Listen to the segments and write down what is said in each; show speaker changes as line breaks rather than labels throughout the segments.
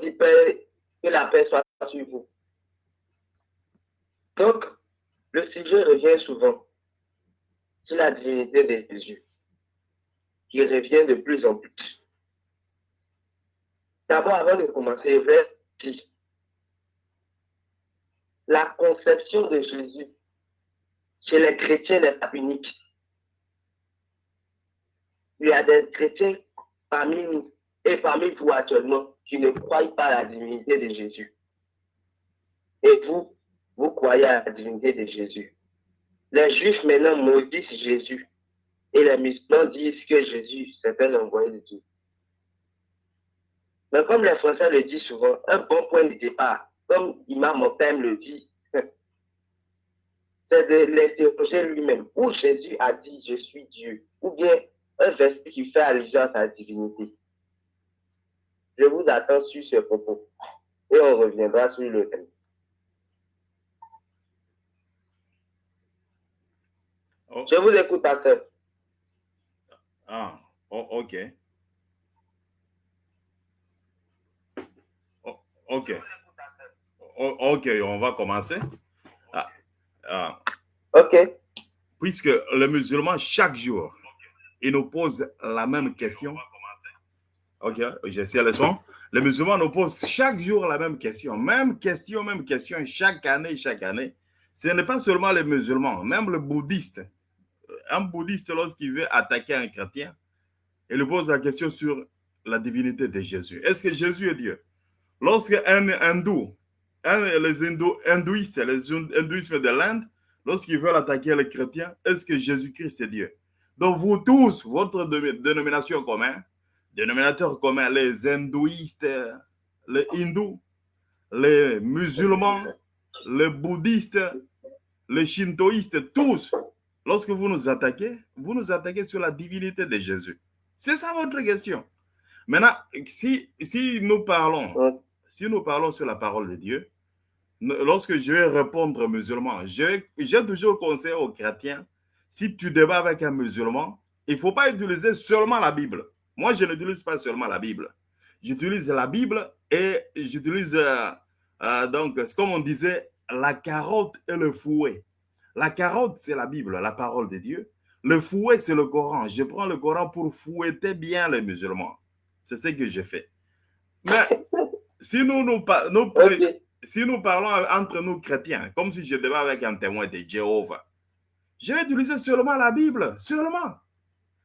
dit Père, que la paix soit sur vous. Donc, le sujet revient souvent sur la divinité de Jésus, qui revient de plus en plus. D'abord, avant de commencer, vers la conception de Jésus chez les chrétiens n'est pas unique. Il y a des chrétiens parmi nous et parmi vous actuellement qui ne croient pas à la divinité de Jésus. Et vous, vous croyez à la divinité de Jésus. Les Juifs maintenant maudissent Jésus et les musulmans disent que Jésus, c'est un envoyé de Dieu. Mais comme les Français le disent souvent, un bon point de départ, comme Imam Motem le dit, c'est de l'interroger lui-même. Où Jésus a dit je suis Dieu, ou bien un verset qui fait allusion à sa divinité. Je vous attends sur ce propos et on reviendra sur le thème. Oh. Je vous écoute, pasteur.
Ah, oh, ok. Oh, ok. ok, on va commencer. Ah,
ah. Ok.
Puisque le musulman, chaque jour, il nous pose la même question. Ok, j'essaie le son. Les musulmans nous posent chaque jour la même question. Même question, même question, chaque année, chaque année. Ce n'est pas seulement les musulmans, même le bouddhiste. Un bouddhiste, lorsqu'il veut attaquer un chrétien, il lui pose la question sur la divinité de Jésus. Est-ce que Jésus est Dieu? Lorsqu'un hindou, les hindouistes, les hindouismes de l'Inde, lorsqu'ils veulent attaquer les chrétiens, est-ce que Jésus-Christ est Dieu? Donc vous tous, votre dénomination commune, dénominateur commun, les hindouistes, les hindous, les musulmans, les bouddhistes, les shintoïstes, tous, lorsque vous nous attaquez, vous nous attaquez sur la divinité de Jésus. C'est ça votre question. Maintenant, si, si nous parlons, si nous parlons sur la parole de Dieu, lorsque je vais répondre aux musulmans, j'ai toujours conseillé aux chrétiens, si tu débats avec un musulman, il ne faut pas utiliser seulement la Bible. Moi, je n'utilise pas seulement la Bible. J'utilise la Bible et j'utilise, euh, euh, donc, comme on disait, la carotte et le fouet. La carotte, c'est la Bible, la parole de Dieu. Le fouet, c'est le Coran. Je prends le Coran pour fouetter bien les musulmans. C'est ce que j'ai fait. Mais si nous, nous, si nous parlons entre nous chrétiens, comme si je devais avec un témoin de Jéhovah, je vais utiliser seulement la Bible, seulement.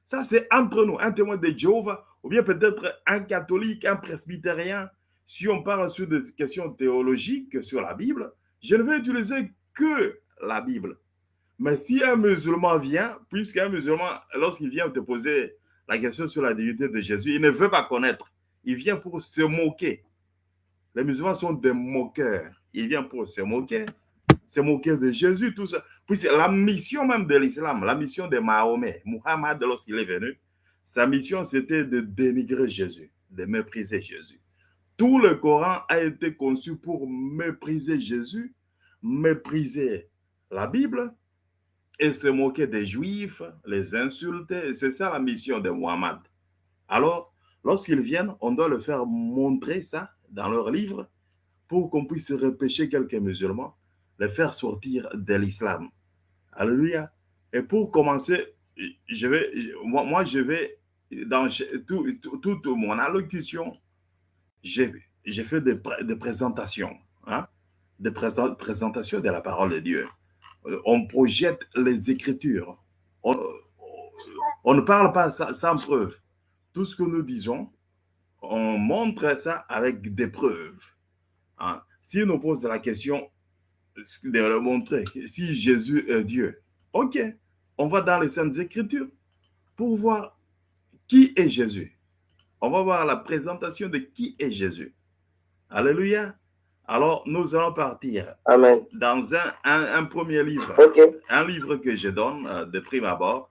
Ça, c'est entre nous, un témoin de Jéhovah, ou bien peut-être un catholique, un presbytérien. Si on parle sur des questions théologiques sur la Bible, je ne vais utiliser que la Bible. Mais si un musulman vient, puisqu'un musulman, lorsqu'il vient te poser la question sur la divinité de Jésus, il ne veut pas connaître. Il vient pour se moquer. Les musulmans sont des moqueurs. Il vient pour se moquer, se moquer de Jésus, tout ça. Puis c'est la mission même de l'islam, la mission de Mahomet, Muhammad, lorsqu'il est venu, sa mission c'était de dénigrer Jésus, de mépriser Jésus. Tout le Coran a été conçu pour mépriser Jésus, mépriser la Bible et se moquer des Juifs, les insulter. C'est ça la mission de Muhammad. Alors, lorsqu'ils viennent, on doit le faire montrer ça dans leur livre pour qu'on puisse repêcher quelques musulmans les faire sortir de l'islam. Alléluia. Et pour commencer, je vais, moi, je vais, dans toute mon allocution, j'ai fait des, des, présentations, hein, des présentations de la parole de Dieu. Euh, on projette les Écritures. On, on ne parle pas sans preuve. Tout ce que nous disons, on montre ça avec des preuves. Hein. Si on pose la question, de leur montrer si Jésus est Dieu. Ok, on va dans les Saintes Écritures pour voir qui est Jésus. On va voir la présentation de qui est Jésus. Alléluia. Alors, nous allons partir
Amen.
dans un, un, premier livre. Un livre que je donne euh, de prime abord.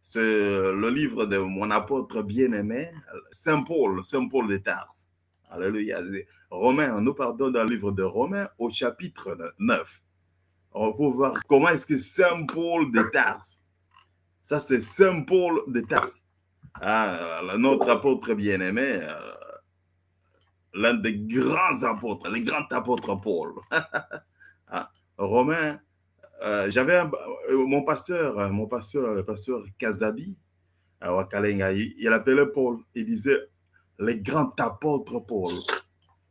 C'est le livre de mon apôtre bien-aimé, Saint Paul, Saint Paul de Tarse. Alléluia. Romains, nous partons dans le livre de Romains au chapitre 9. On va voir comment est-ce que Saint Paul de Tarse, ça c'est Saint Paul de Tarse, ah, notre apôtre bien-aimé, euh, l'un des grands apôtres, les grands apôtres Paul. Ah, Romain, euh, j'avais euh, mon pasteur, mon pasteur, le pasteur Kazabi, à Wakalenga, il appelait Paul, il disait les grands apôtres Paul.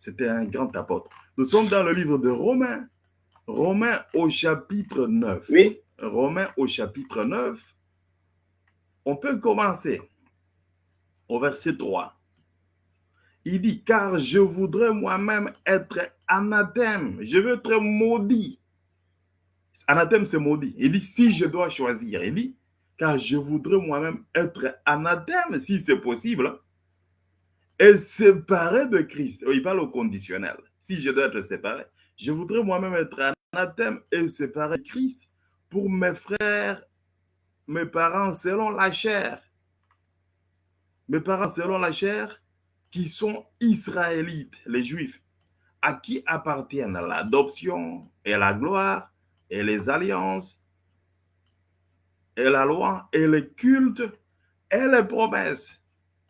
C'était un grand apôtre. Nous sommes dans le livre de Romains, Romains au chapitre 9.
Oui.
Romains au chapitre 9. On peut commencer au verset 3. Il dit, car je voudrais moi-même être anathème. Je veux être maudit. Anathème, c'est maudit. Il dit, si je dois choisir, il dit, car je voudrais moi-même être anathème, si c'est possible, et séparé de Christ. Il parle au conditionnel. Si je dois être séparé, je voudrais moi-même être anathème et séparé de Christ pour mes frères, mes parents selon la chair. Mes parents selon la chair, qui sont israélites, les juifs, à qui appartiennent l'adoption et la gloire et les alliances et la loi et les cultes et les promesses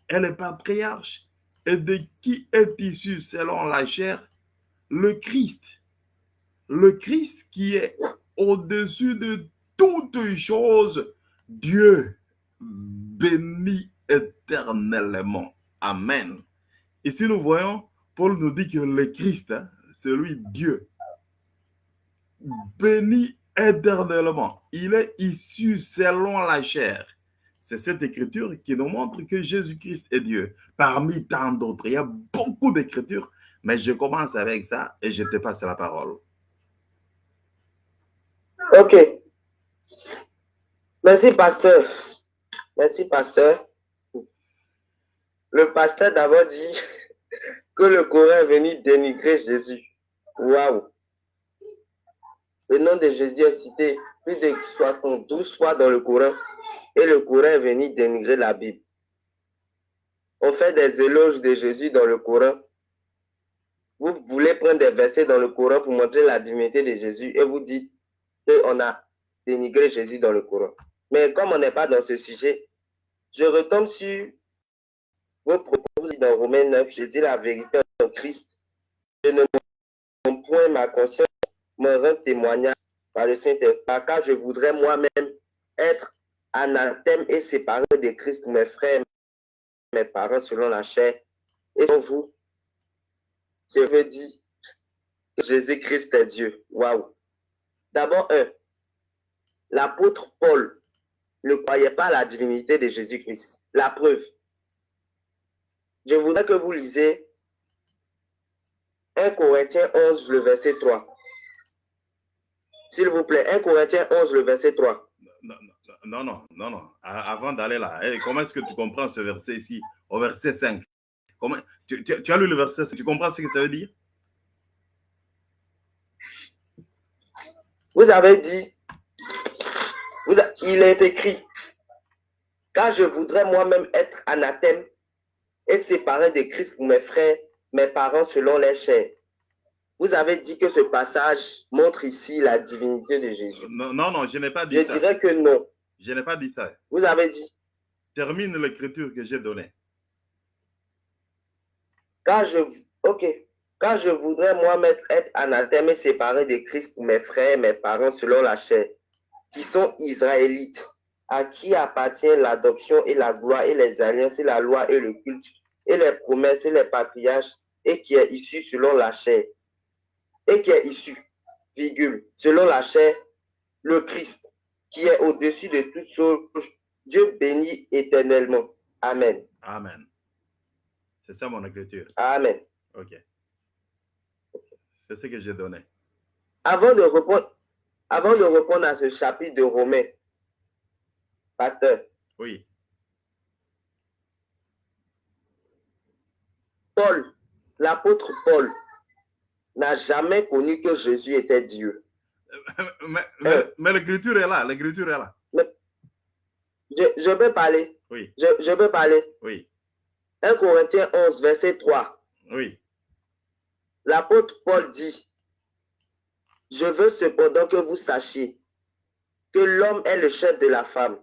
et les patriarches et de qui est issu selon la chair? Le Christ. Le Christ qui est au-dessus de toutes choses, Dieu béni éternellement. Amen. Ici, nous voyons, Paul nous dit que le Christ, hein, c'est lui Dieu, béni éternellement. Il est issu selon la chair. C'est cette écriture qui nous montre que Jésus-Christ est Dieu. Parmi tant d'autres, il y a beaucoup d'écritures, mais je commence avec ça et je te passe la parole.
Ok. Merci, pasteur. Merci, pasteur. Le pasteur d'abord dit que le Coran est venu dénigrer Jésus. Waouh! Le nom de Jésus est cité plus de 72 fois dans le Coran et le Coran est venu dénigrer la Bible. On fait des éloges de Jésus dans le Coran. Vous voulez prendre des versets dans le Coran pour montrer la divinité de Jésus et vous dites qu'on a dénigré Jésus dans le Coran. Mais comme on n'est pas dans ce sujet, je retombe sur vos propos dans Romains 9. Je dis la vérité en Christ. Je ne mon point ma conscience me rend témoignage par le Saint-Esprit, car je voudrais moi-même être anathème et séparé de Christ, mes frères, mes parents selon la chair. Et pour vous, je veux dire que Jésus-Christ est Dieu. Waouh! D'abord, un, l'apôtre Paul ne croyait pas à la divinité de Jésus-Christ. La preuve. Je voudrais que vous lisez 1 Corinthiens 11, le verset 3. S'il vous plaît, 1 Corinthiens 11, le verset 3.
Non, non, non, non. Avant d'aller là, comment est-ce que tu comprends ce verset ici, au verset 5 comment, tu, tu, as lu le verset, tu comprends ce que ça veut dire?
Vous avez dit, il est écrit, car je voudrais moi-même être anathème et séparé de Christ pour mes frères, mes parents selon les chairs. Vous avez dit que ce passage montre ici la divinité de Jésus.
Non, non, non je n'ai pas dit
je
ça.
Je dirais que non.
Je n'ai pas dit ça.
Vous avez dit.
Termine l'écriture que j'ai donnée.
Quand je, ok. Je voudrais moi-même être anathème et séparé de Christ pour mes frères, mes parents selon la chair, qui sont israélites, à qui appartient l'adoption et la gloire et les alliances et la loi et le culte et les promesses et les patriarches et qui est issu selon la chair et qui est issu, virgule, selon la chair, le Christ, qui est au-dessus de toutes choses, Dieu bénit éternellement. Amen.
Amen. C'est ça mon écriture.
Amen.
Ok. C'est ce que j'ai donné.
Avant de répondre, avant de répondre à ce chapitre de Romains, pasteur.
Oui.
Paul, l'apôtre Paul, n'a jamais connu que Jésus était Dieu.
Mais, mais, euh, mais l'écriture est là, l'écriture est là.
Je, je peux parler.
Oui.
Je, je peux parler.
Oui.
1 Corinthiens 11, verset 3.
Oui.
L'apôtre Paul dit, je veux cependant que vous sachiez que l'homme est le chef de la femme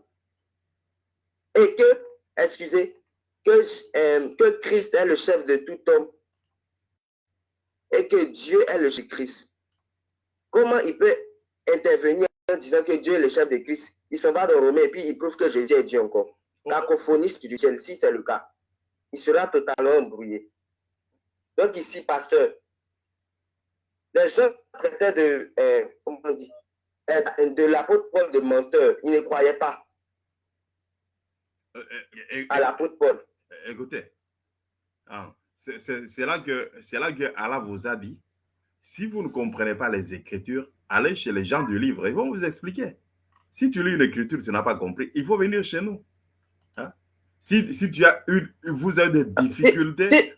et que, excusez, que, euh, que Christ est le chef de tout homme et que Dieu est le Christ, comment il peut intervenir en disant que Dieu est le chef de Christ Il s'en va dans Romain et puis il prouve que Jésus est Dieu encore. Cacophonie spirituelle, si c'est le cas, il sera totalement embrouillé. Donc ici, pasteur, les gens traitaient de, euh, comment on dit, euh, de l'apôtre Paul de menteur. Ils ne croyaient pas
Euh, euh,
à l'apôtre Paul.
Écoutez, ah, c'est là que c'est là que Allah vous a dit, si vous ne comprenez pas les Écritures, allez chez les gens du livre, ils vont vous expliquer. Si tu lis une écriture, tu n'as pas compris, il faut venir chez nous. Hein? Si, si tu as une, vous avez des difficultés
Si,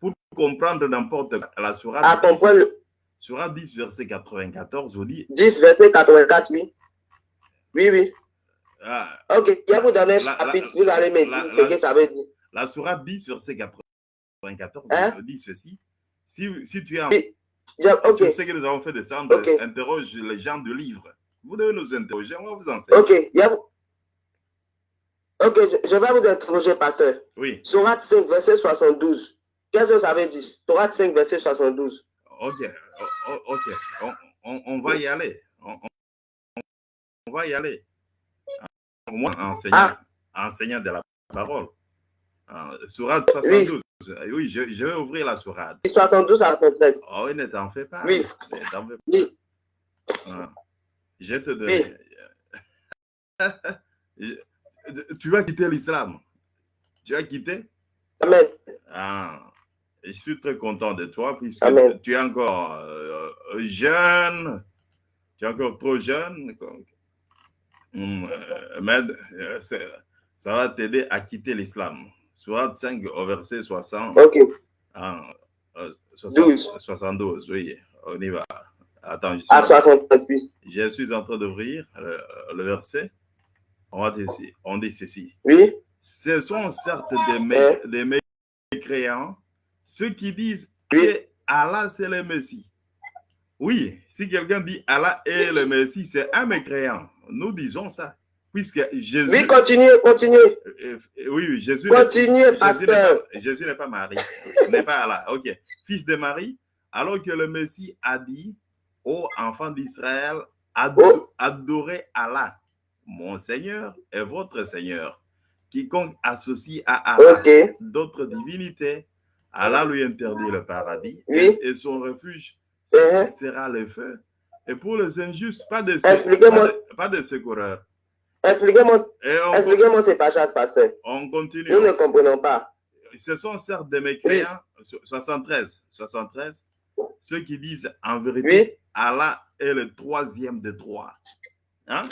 pour comprendre n'importe la
à
sourate,
comprendre le
Sourate 10, verset 94, vous dit,
10, verset 84, oui. Oui, oui.
ah,
Ok, je vais vous donner un chapitre, vous allez me dire ce que ça veut dire.
la sourate 10, verset 94,
Hein?
vous dit ceci, si, si tu es en
Oui. Je- ok,
Sur ce que nous avons fait descendre,
Ok.
interroge les gens du livre. Vous devez nous interroger, on va vous enseigner.
ok. je vais vous- Ok, je, je vais vous interroger, pasteur.
Oui,
Sourate 5, verset 72. Qu'est-ce que ça veut dire? Sourate 5, verset 72.
ok, o- ok, on, on- on va y aller. On, va y aller. Moi, enseignant,
Ah.
enseignant de la parole. Euh, Sourate 72. Oui, je, je vais ouvrir la sourate.
72 à 73.
Oh, oui, ne t'en fais pas.
Oui. Oui,
pas. Je te donne. Tu vas quitter l'islam. Tu vas quitter
Amen.
Ah, je suis très content de toi puisque
Amen.
tu es encore euh, jeune, tu es encore trop jeune. hum, euh, mais euh, ça va t'aider à quitter l'islam. Soit 5 au verset 60,
Ok,
euh, 60
12.
72, oui, on y va. Attends, je suis,
à 68.
je suis en train d'ouvrir le, le verset. On, va dire ceci- on dit ceci.
Oui,
Ce sont certes des, mé- des mécréants, ceux qui disent
Oui.
que Allah c'est le Messie. Oui, si quelqu'un dit Allah est le Messie, c'est un mécréant. Nous disons ça. Puisque Jésus.
oui, continuez, continuez.
euh, euh, oui, oui, Jésus.
Continuez, pasteur.
pas, Jésus n'est pas Marie, n'est pas Allah. Ok. Fils de Marie, alors que le Messie a dit aux enfants d'Israël, ado-
Oh.
adorez Allah, mon Seigneur et votre Seigneur. Quiconque associe à Allah d'autres divinités, Allah lui interdit le paradis
Oui.
et, et son refuge
Mhm.
sera le feu. Et pour les injustes, pas de, pas de, pas de secoureur.
Expliquez-moi expliquez ces passages, pasteur.
on continue.
Nous ne comprenons pas.
ce sont certes des mécréants, so- 73, 73, ceux qui disent en vérité,
Oui,
Allah est le troisième de trois. Hein?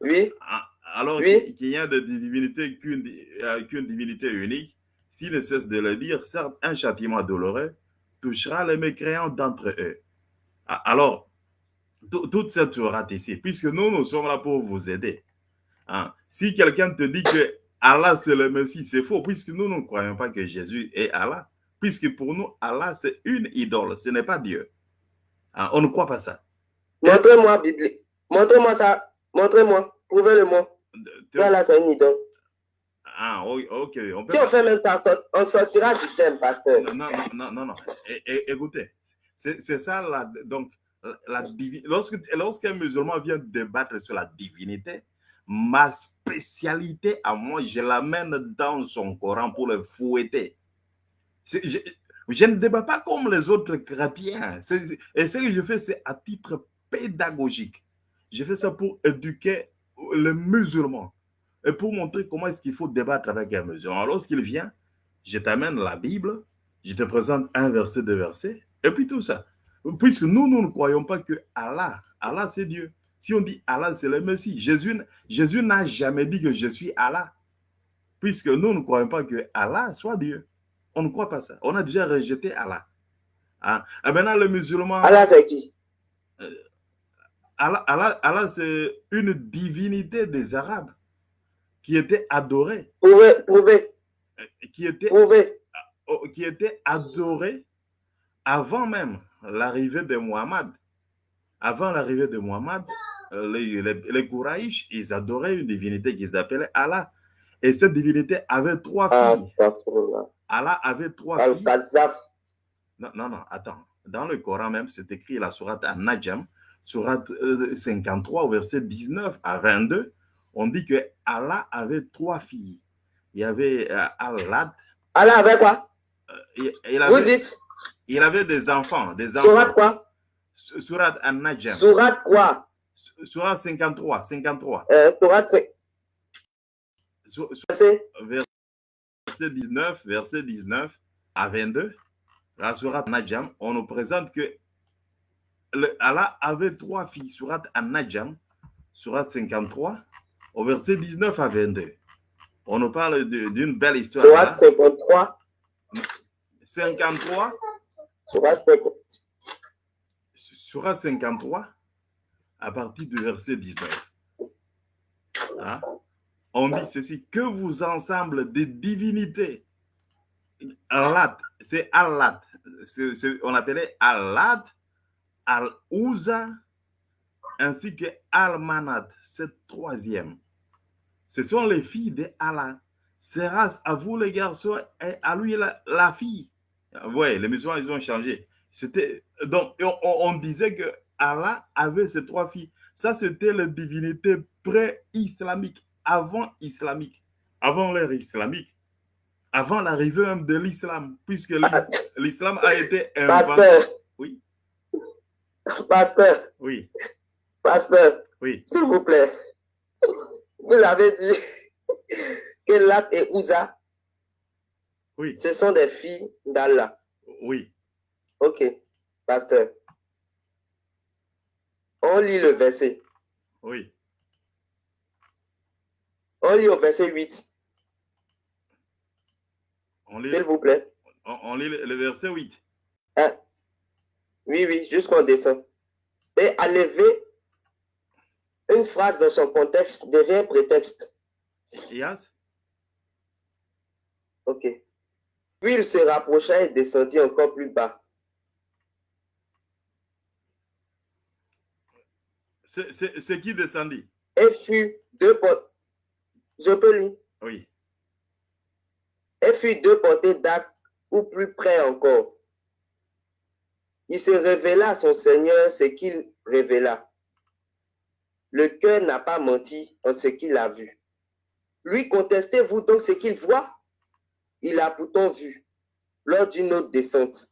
oui,
Ah, Alors
Oui.
qu'il n'y a de divinité qu'une euh, qu'une divinité unique, s'il ne cesse de le dire, certes, un châtiment douloureux touchera les mécréants d'entre eux. Ah, Alors, tout- toute cette sourate ici, puisque nous, nous sommes là pour vous aider. Hein? Si quelqu'un te dit que Allah c'est le Messie, c'est faux, puisque nous ne croyons pas que Jésus est Allah. Puisque pour nous, Allah c'est une idole, ce n'est pas Dieu. Hein, On ne croit pas ça.
montrez-moi Bible. Montrez-moi ça. Montrez-moi. Prouvez-le-moi. Voilà, c'est une idole.
Ah, ok. On peut
Si on fait même ça, on sortira du thème, pasteur.
Non, non, non, non, non. É- é- écoutez, c'est ça, donc, la, la divi- lorsque, lorsqu'un musulman vient débattre sur la divinité, ma spécialité à moi, je l'amène dans son Coran pour le fouetter. Je, ne débat pas comme les autres chrétiens. Et ce que je fais, c'est à titre pédagogique. Je fais ça pour éduquer les musulmans et pour montrer comment est-ce qu'il faut débattre avec un musulman. Lorsqu'il vient, je t'amène la Bible, je te présente un verset, deux versets, et puis tout ça. Puisque nous, nous ne croyons pas que Allah, Allah c'est Dieu. Si on dit Allah c'est le Messie, Jésus, Jésus n'a jamais dit que je suis Allah. Puisque nous ne croyons pas que Allah soit Dieu. On ne croit pas ça. On a déjà rejeté Allah. Hein? Et maintenant, le musulman,
Allah, c'est qui?
Allah, Allah- Allah, c'est une divinité des Arabes qui était adorée,
Prouvez, prouvez,
qui était
prouvez.
oh, qui était adoré avant même l'arrivée de Muhammad. Avant l'arrivée de Muhammad, euh, les, les, ils adoraient une divinité qu'ils appelaient Allah. Et cette divinité avait trois
Ah,
filles. Allah avait trois filles. Non, non, non, attends. Dans le Coran même, c'est écrit la sourate An-Najm, sourate euh, 53, verset 19 à 22. On dit que Allah avait trois filles. Il y avait euh, Allah.
Allah avait quoi?
Il, il
Vous dites
il avait des enfants. Des
Sourate
enfants.
quoi?
Sourate An-Najm.
Sourate quoi?
Sourate 53, 53.
euh, c'est-
Sur- verset? 19, verset 19 à 22, la sourate Najam, on nous présente que le- Allah avait trois filles. Sourate An-Najm, sourate 53, au verset 19 à 22. On nous parle d'une belle histoire.
Sourate
là.
53.
53,
Sourate 50.
Sourate 53, à partir du verset 19. Hein? On dit ceci, que vous ensemble des divinités, Allah, c'est c'est- on appelait Allah, Al-Ouza, ainsi que Al-Manat, cette troisième. Ce sont les filles de Allah. C'est race à vous les garçons et à lui la, la fille. Oui, les musulmans, ils ont changé. C'était donc on, disait que Allah avait ces trois filles. Ça, c'était les divinités pré-islamiques, avant islamique, avant l'ère islamique, avant l'arrivée même de l'islam, puisque l'is- l'islam a été inventé.
Pasteur.
Oui.
Pasteur.
Oui,
Pasteur.
oui,
S'il vous plaît. Vous avez dit que Lat et Ouza,
oui,
ce sont des filles d'Allah.
oui.
Ok. Pasteur. On lit le verset.
Oui.
On lit au verset 8.
On lit,
S'il vous plaît.
on, on lit le, verset 8.
Hein? Oui, oui, jusqu'on descend. Et à lever une phrase dans son contexte devient prétexte.
Yes?
Ok. Puis il se rapprocha et descendit encore plus bas.
C'est- qui descendit?
Et fut deux portées. Je peux lire.
Oui.
Et fut deux portées ou plus près encore. Il se révéla à son Seigneur ce qu'il révéla. Le cœur n'a pas menti en ce qu'il a vu. Lui contestez-vous donc ce qu'il voit? Il a pourtant vu, lors d'une autre descente,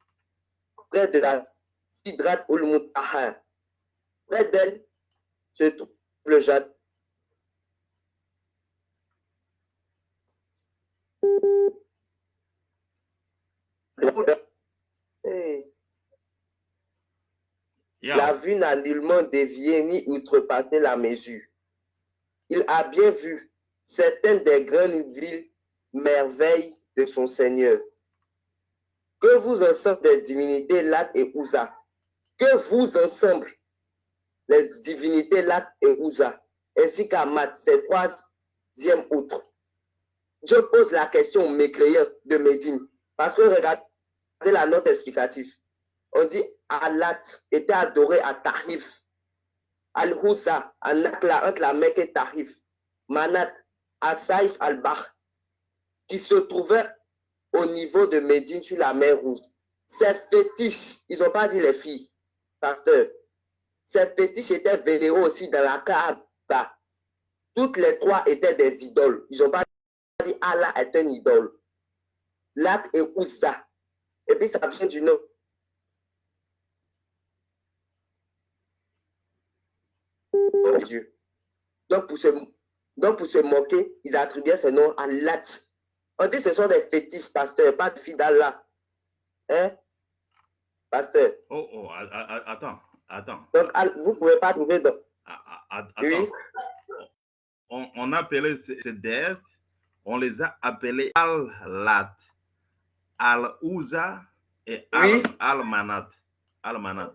près de la Sidrat ul Muntaha, près d'elle se trouve le jardin. Hey.
Yeah.
La vue n'a nullement dévié ni outrepassé la mesure. Il a bien vu certaines des grandes villes, merveilles de son Seigneur. Que vous ensemble des divinités Lat et Ouza, que vous ensemble les divinités Lat et Ouza, ainsi qu'Amat, ces troisième outre. Je pose la question aux mécréants de Médine, parce que regardez la note explicative on dit Alat était adoré à Tarif. Al-Houssa, à Nakla, entre la Mecque et Tarif. Manat, à Saïf al-Bahr, qui se trouvait au niveau de Médine sur la mer Rouge. Ces fétiches, ils n'ont pas dit les filles, pasteur. Ces fétiches étaient vénérés aussi dans la Kaaba. Toutes les trois étaient des idoles. Ils n'ont pas dit Allah est un idole. Lat et Oussa. Et puis ça vient du nom. de Dieu. Donc pour, se, donc, pour se moquer, ils attribuaient ce nom à Lat. On dit que ce sont des fétiches, pasteur, pas de filles d'Allah. Hein? Pasteur.
Oh, oh, attends, attends.
Donc, al- vous ne pouvez pas trouver dans.
A- a- a-
Oui.
On, on appelait ces, déesses, on les a appelées Al-Lat, Al-Ouza et Al-. Al-Manat. Al-Manat.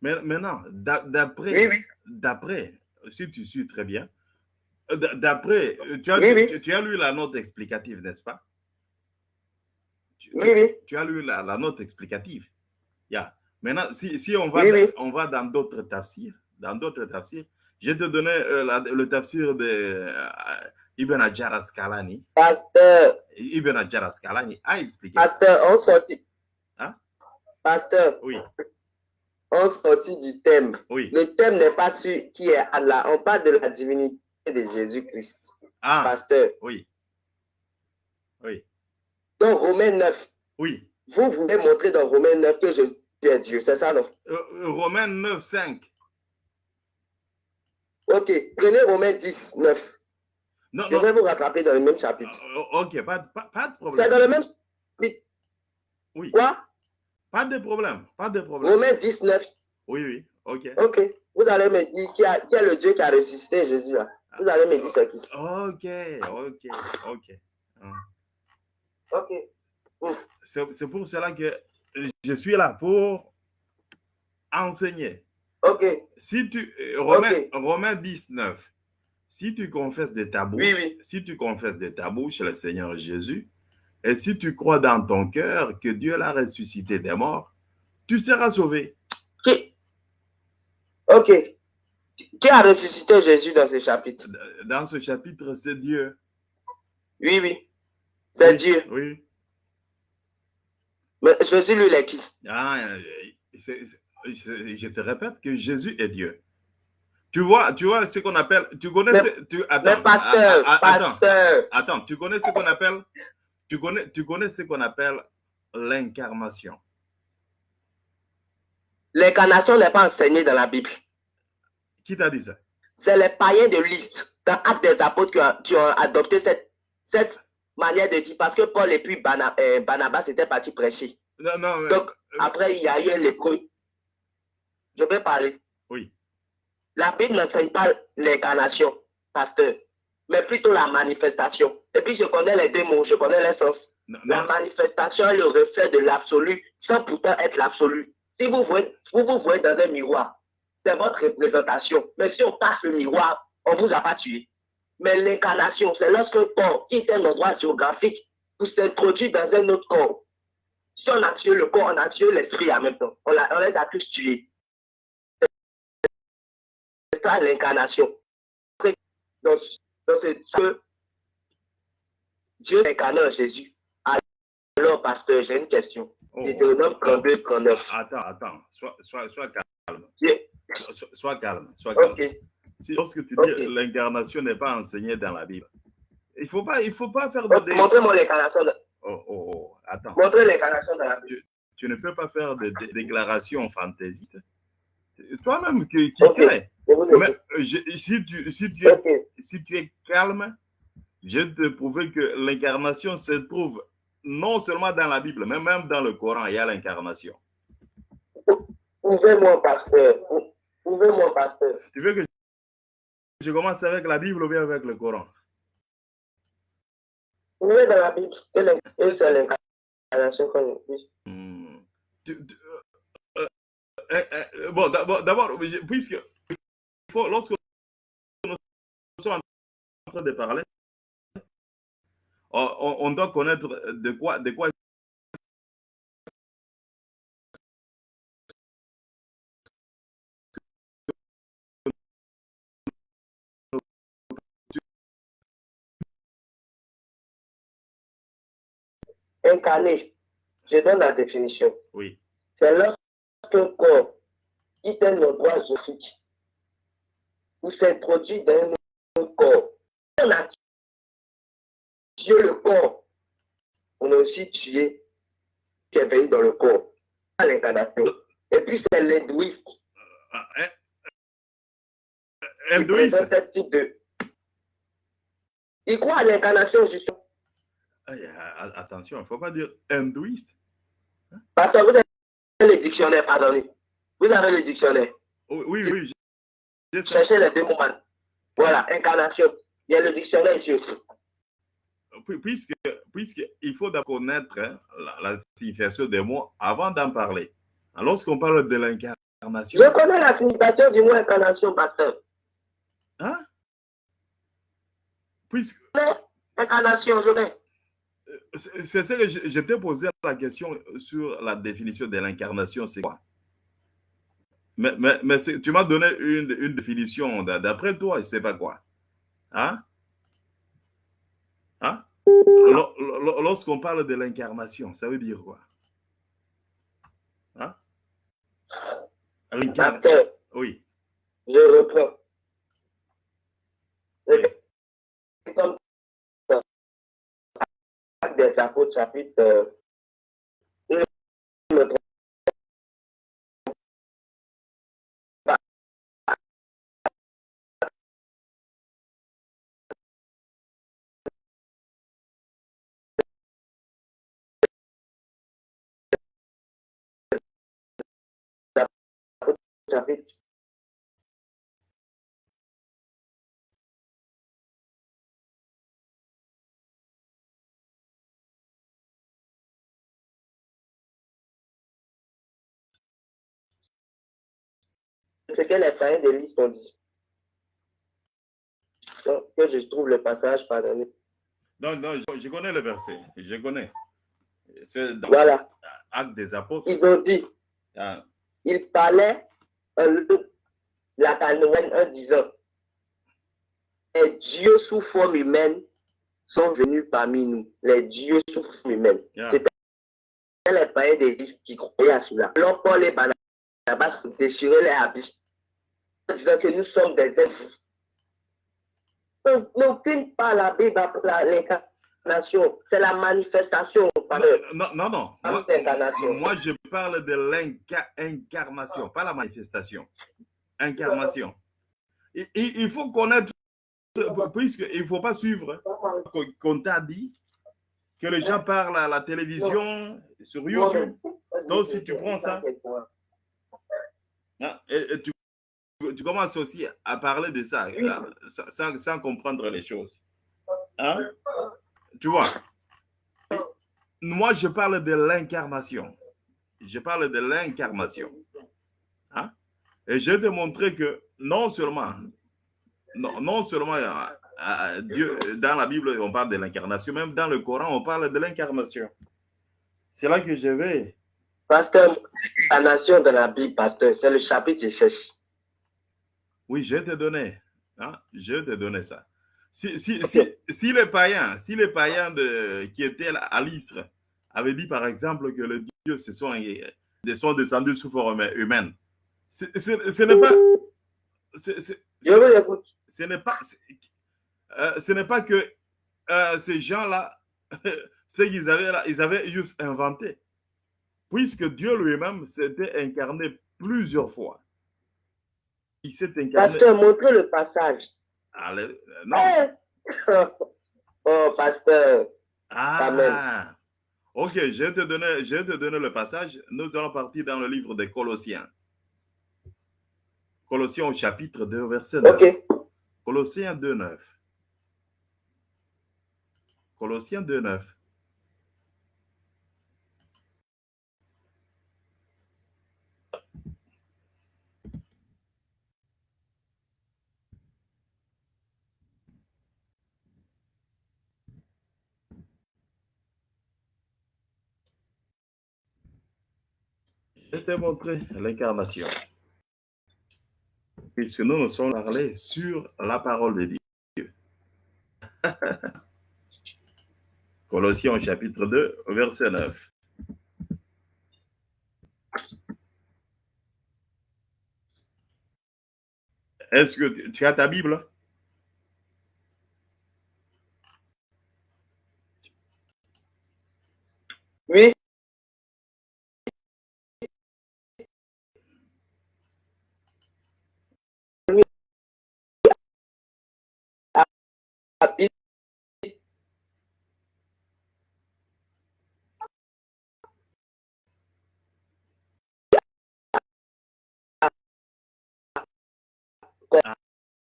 Mais maintenant, d'a- d'après,
Oui,
d'après, si tu suis très bien, euh, d'après, euh, tu as,
Oui, oui.
tu- tu as lu la note explicative, n'est-ce pas? Tu-
Oui, oui.
tu as lu la, la note explicative. Yeah. Maintenant, si, si on, va
Oui,
dans,
oui.
on va dans d'autres tafsirs, dans d'autres tafsirs, je te donner euh, la- le tafsir de euh, Ibn Hajar Asqalani.
Pasteur,
Ibn Hajar Asqalani a expliqué.
pasteur, on sortit.
Hein?
Pasteur,
Oui,
on sortit du thème.
oui.
Le thème n'est pas sur qui est Allah. On parle de la divinité de Jésus-Christ.
Ah,
Pasteur.
oui. Oui,
Dans Romains 9,
oui.
vous voulez montrer dans Romains 9 que Jésus Dieu? C'est ça, non?
Euh, euh, Romains 9, 5.
Ok. Prenez Romains 10, 9.
Non,
Je
non.
vais vous rattraper dans le même chapitre.
Euh, Ok, pas, de- pas, pas de
C'est dans
problème.
le même chapitre.
Oui,
Quoi?
pas de problème. Pas de problème.
Romains 10, 9.
Oui, oui, ok.
Ok. Vous allez me dire qui, a- qui est le Dieu qui a ressuscité Jésus là. Vous allez me dire c'est qui.
Ok, ok, ok.
Ok.
C'est c'est pour cela que je suis là pour enseigner.
Ok.
Si tu, euh. Romains 19, si tu confesses de ta bouche,
Oui, oui.
si tu confesses de ta bouche le Seigneur Jésus, et si tu crois dans ton cœur que Dieu l'a ressuscité des morts, tu seras sauvé.
Qui? Ok. Qui a ressuscité Jésus dans ce chapitre?
Dans ce chapitre, c'est Dieu.
Oui, oui. C'est
Oui,
Dieu.
Oui.
Mais Jésus, lui, il est qui?
Ah, euh, c'est- c'est- je, je te répète que Jésus est Dieu. Tu vois, tu vois ce qu'on appelle, tu connais,
Mais-
ce- tu, attends,
Mais pasteur,
ah, ah, attends,
pasteur.
attends, tu connais ce qu'on appelle, tu connais, tu connais ce qu'on appelle l'incarnation?
L'incarnation n'est pas enseignée dans la Bible.
Qui t'a dit ça?
C'est les païens de liste dans Actes des Apôtres qui ont, qui ont adopté cette, cette manière de dire parce que Paul et puis Bana- euh, Barnabas étaient partis prêcher.
Non, non, mais-
Donc, après, il y a eu les lépreux. Je vais parler.
Oui.
La Bible n'enseigne pas l'incarnation, pasteur, mais plutôt la manifestation. Et puis, je connais les deux mots, je connais les sens.
non,
La manifestation est le reflet de l'absolu, sans pourtant être l'absolu. Si vous voyez, vous vous voyez dans un miroir, c'est votre représentation. Mais si on passe le miroir, on ne vous a pas tué. Mais l'incarnation, c'est lorsqu'un corps quitte un endroit géographique pour s'introduire dans un autre corps. Si on a tué le corps, on a tué l'esprit en même temps. On, l'a- on les a tous tués. C'est ça l'incarnation. Donc, donc c'est ce Dieu incarné en Jésus. Alors, pasteur, j'ai une question.
oh,
Deutéronome 32, 39.
attends, attends, sois, sois, sois calme, sois, sois calme, sois calme. Si, lorsque tu
Ok.
dis l'incarnation n'est pas enseignée dans la Bible, il faut pas, il faut pas faire de, dé-
Montrez-moi l'incarnation. de-
oh, oh, oh, attends.
Montrez l'incarnation dans la Bible.
tu ne peux pas faire de, dé- déclarations fantaisistes. Toi-même qui, crée. Mais euh, je- si, tu, si, tu si tu es calme, je vais te prouver que l'incarnation se trouve non seulement dans la Bible, mais même dans le Coran, il y a l'incarnation.
Ouvrez-moi, pasteur. Ou- Ouvrez-moi, pasteur.
Tu veux que je commence avec la Bible ou bien avec le Coran?
Ouvrez dans la Bible. Et c'est l'incarnation qu'on
bon, d'abord, puisque faut, lorsque nous sommes en train de parler, on, on- on doit connaître de quoi, de quoi
Incarné. Je donne la définition.
Oui.
C'est lorsqu'un corps quitte un endroit géographique ou s'introduit dans un autre corps. On a tué le corps. On a aussi tué qui est venu dans le corps. À l'incarnation. Et puis c'est l'hindouisme
Ah, hein?
qui
Hindouiste.
Il croit à l'incarnation justement.
Attention, il ne faut pas dire hindouiste.
Parce que vous avez le dictionnaire, pardonnez. Vous avez le dictionnaire.
Oui, oui, oui. je-.
Cherchez les deux mots. Voilà, incarnation. Il y a le dictionnaire ici aussi.
Puis- Puisque, puisque il faut connaître hein, la, la signification des mots avant d'en parler. Alors, Lorsqu'on parle de l'incarnation,
Je connais la signification du mot incarnation, pasteur.
hein? Puisque
incarnation, je vais.
C'est ce que je, je t'ai posé la question sur la définition de l'incarnation, c'est quoi? Mais, mais, mais c'est- tu m'as donné une, une définition d'a- d'après toi, je ne sais pas quoi. Hein? Hein? Lo- lo- Lorsqu'on parle de l'incarnation, ça veut dire quoi? L'incarnation.
Pasteur,
Oui.
je reprends. Comme ça. acte des apôtres, chapitre euh, chapitre ce que les païens de l'Église ont dit. Donc, que je trouve le passage, pardonnez.
Non, non, je, je connais le verset. Je connais. C'est dans
Voilà.
Acte des apôtres.
Ils ont dit,
Ah,
ils parlaient euh, la canoën en disant, les dieux sous forme humaine sont venus parmi nous. Les dieux sous forme humaine.
yeah.
C'était les païens de l'Église qui croyaient à cela. Alors, Paul et Barnabas déchiraient les habits disant que nous sommes des êtres. On n'aucune pas la Bible l'incarnation. C'est la manifestation.
Non, non, non. Moi, je parle de l'incarnation, pas la manifestation. Incarnation. Il, il- il faut connaître, puisqu'il ne faut pas suivre qu'on- qu'on t'a dit que les gens parlent à la télévision, sur YouTube. Donc, si tu prends ça, hein, et, et tu, tu commences aussi à parler de ça, là, sans, comprendre les choses. Hein? Tu vois? Moi, je parle de l'incarnation. Je parle de l'incarnation. Hein? Et je vais te montrer que non seulement, non, non seulement euh, euh, Dieu, dans la Bible, on parle de l'incarnation, même dans le Coran, on parle de l'incarnation. C'est là que je vais.
Pasteur, la nation de la Bible, pasteur, c'est le chapitre 16.
Oui, je te donner. hein, Je te donner ça. Si, si,
Ok.
si, si les païens, si les païens de, qui étaient à l'Istre avaient dit, par exemple, que les dieux se sont, euh, sont descendus sous forme humaine, ce n'est pas... ce n'est pas, euh, ce n'est pas que euh, ces gens-là, ce qu'ils avaient là, ils avaient juste inventé. Puisque Dieu lui-même s'était incarné plusieurs fois. Il s'est incarné.
Pasteur, montrez le passage.
Allez, euh, non.
Eh! Oh, pasteur.
Ah,
Amen.
ok, je vais, te donner, je vais te donner le passage. Nous allons partir dans le livre des Colossiens. Colossiens au chapitre 2, verset 9.
Ok.
Colossiens 2, 9. Colossiens 2, 9. Je vais te montrer l'incarnation. Puisque nous nous sommes parlé sur la parole de Dieu. Colossiens chapitre 2, verset 9. Est-ce que tu as ta Bible?
Oui.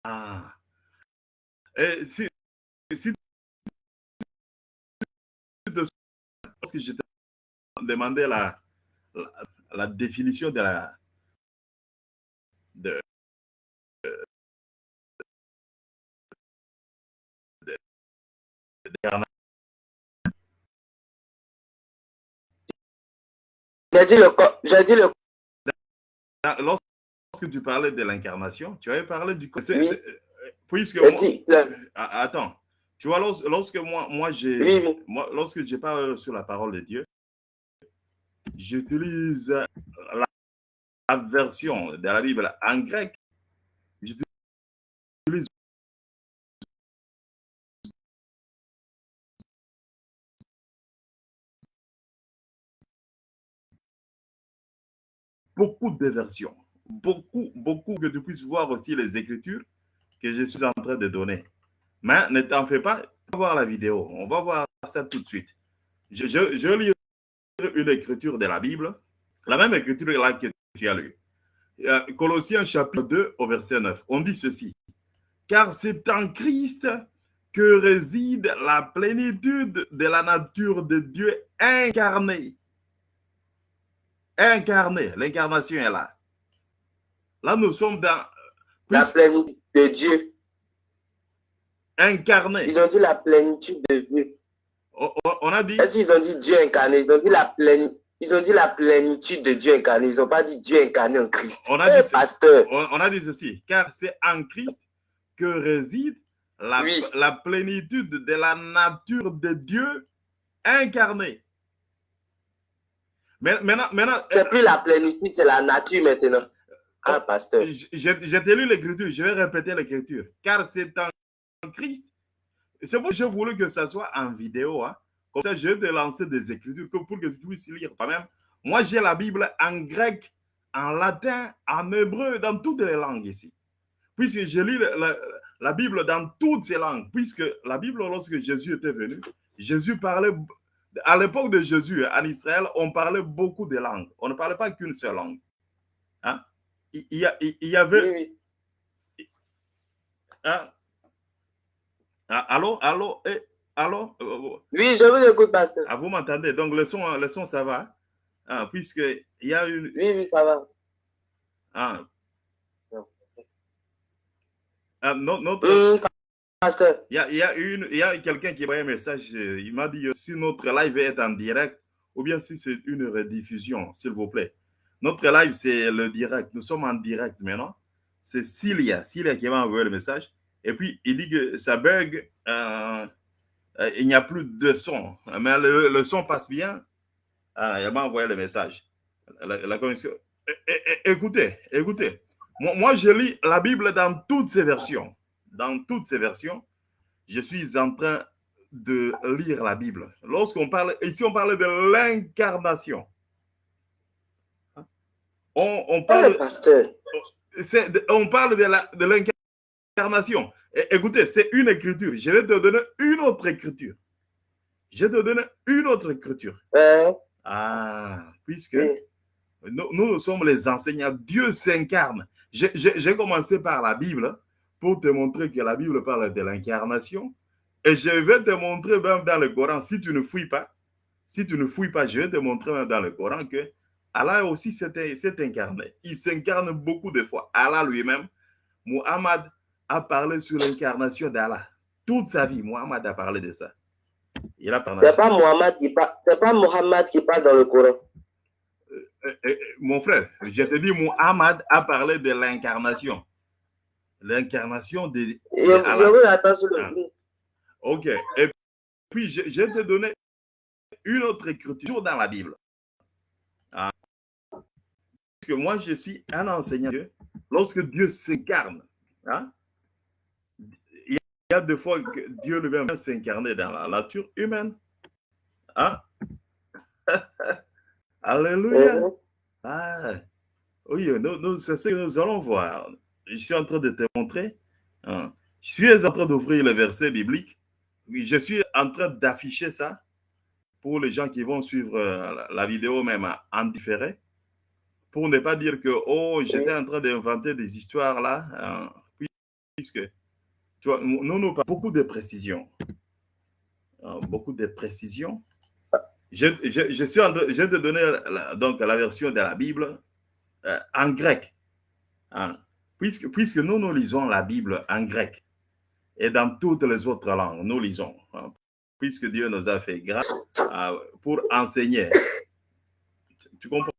Ah. Et si, si te parce que je t'ai demandé la, la, la définition de la de-
J'ai dit le j'ai dit le
lorsque tu parlais de l'incarnation, tu avais parlé du
Oui.
euh, puisque moi-
dit le-
Ah, attends, tu vois lors- lorsque moi moi j'ai
Oui,
lorsque je parle sur la parole de Dieu, j'utilise la version de la Bible en grec, j'utilise beaucoup de versions. Beaucoup, beaucoup, que tu puisses voir aussi les écritures que je suis en train de donner. Mais ne t'en fais pas, on va voir la vidéo. On va voir ça tout de suite. Je, lis une écriture de la Bible, la même écriture que tu as lu. Colossiens chapitre 2 au verset 9. On dit ceci. Car c'est en Christ que réside la plénitude de la nature de Dieu incarnée. Incarnée. L'incarnation est là. Là, nous sommes dans...
La plénitude de Dieu.
Incarné.
Ils ont dit la plénitude de Dieu.
On, on a dit...
Est-ce qu'ils ont dit Dieu incarné? Ils ont dit la plénitude. Ils ont dit la plénitude de Dieu incarné. Ils n'ont pas dit Dieu incarné en Christ.
On a,
Eh,
dit,
pasteur.
on, on a dit ceci. Car c'est en Christ que réside la,
Oui.
la plénitude de la nature de Dieu incarnée. Mais Maintenant, maintenant
C'est plus la plénitude, c'est la nature maintenant. Ah, pasteur.
Je- je t'ai lu l'écriture, je vais répéter l'écriture. Car c'est en Christ. C'est pour que j'ai voulu que ça soit en vidéo. hein. Comme ça, je vais te lancer des écritures pour que tu puisses lire toi-même. Moi, j'ai la Bible en grec, en latin, en hébreu, dans toutes les langues ici. Puisque je lis la, la- la Bible dans toutes ces langues. Puisque la Bible, lorsque Jésus était venu, Jésus parlait, à l'époque de Jésus, en Israël, on parlait beaucoup de langues. On ne parlait pas qu'une seule langue. Hein? Il, y a- il- il y avait
Oui, oui.
ah. Ah, allô, allô, eh, allô, euh, euh,
Oui, je vous écoute, pasteur.
ah, vous m'entendez? Donc, le son, le son, ça va? Ah, puisque il y a une.
Oui, oui, ça va.
Ah. Ah, no- notre,
Hum,
il y a, y a a quelqu'un qui m'a envoyé un message. euh, Il m'a dit euh, si notre live est en direct ou bien si c'est une rediffusion, s'il vous plaît. Notre live, c'est le direct. Nous sommes en direct maintenant. C'est Cilia, Cilia qui m'a envoyé le message. Et puis, il dit que ça bug. euh, il n'y a plus de son. Mais le, le son passe bien. Ah, elle m'a envoyé le message. La, Écoutez, écoutez. Moi, moi, je lis la Bible dans toutes ses versions. Dans toutes ses versions, je suis en train de lire la Bible. Lorsqu'on parle, ici, on parle de l'incarnation. On, on
Eh,
parle, on parle de l'incarnation. Écoutez, c'est une écriture. Je vais te donner une autre écriture. Je vais te donner une autre écriture.
Hein?
Ah, puisque
Oui.
nous, nous, sommes les enseignants. Dieu s'incarne. J'ai commencé par la Bible pour te montrer que la Bible parle de l'incarnation. Et je vais te montrer même dans le Coran, si tu ne fouilles pas, si tu ne fouilles pas, je vais te montrer même dans le Coran que Allah aussi s'est incarné. Il s'incarne beaucoup de fois. Allah lui-même, Muhammad a parlé sur l'incarnation d'Allah. Toute sa vie, Muhammad a parlé de ça. Il a parlé.
C'est pas Mohamed qui parle. C'est pas Mohammed qui parle dans le Coran.
Euh, euh, mon frère, je te dis, Muhammad a parlé de l'incarnation. L'incarnation de,
Je,
de Allah.
je vous attends sur le
Ah. Ok. Et puis, je, je vais te donner une autre écriture dans la Bible. Ah. Parce que moi, je suis un enseignant de Dieu. Lorsque Dieu s'incarne, hein, il y a des fois que Dieu lui-même s'incarner dans la nature humaine. Hein? Alléluia.
Mhm.
Ah, oui, nous, nous- c'est ce que nous allons voir. Je suis en train de te montrer. hein. Je suis en train d'ouvrir le verset biblique. Je suis en train d'afficher ça pour les gens qui vont suivre euh, la, vidéo même en différé. Pour ne pas dire que, oh, j'étais en train d'inventer des histoires là. hein, puisque, tu vois, nous, nous beaucoup de précision. Hein, beaucoup de précision. Je, je- je suis je vais te donner la- donc la version de la Bible euh, en grec. Hein. Puisque, puisque nous, nous lisons la Bible en grec et dans toutes les autres langues, nous lisons. hein. puisque Dieu nous a fait grâce euh, pour enseigner. Tu, comprends?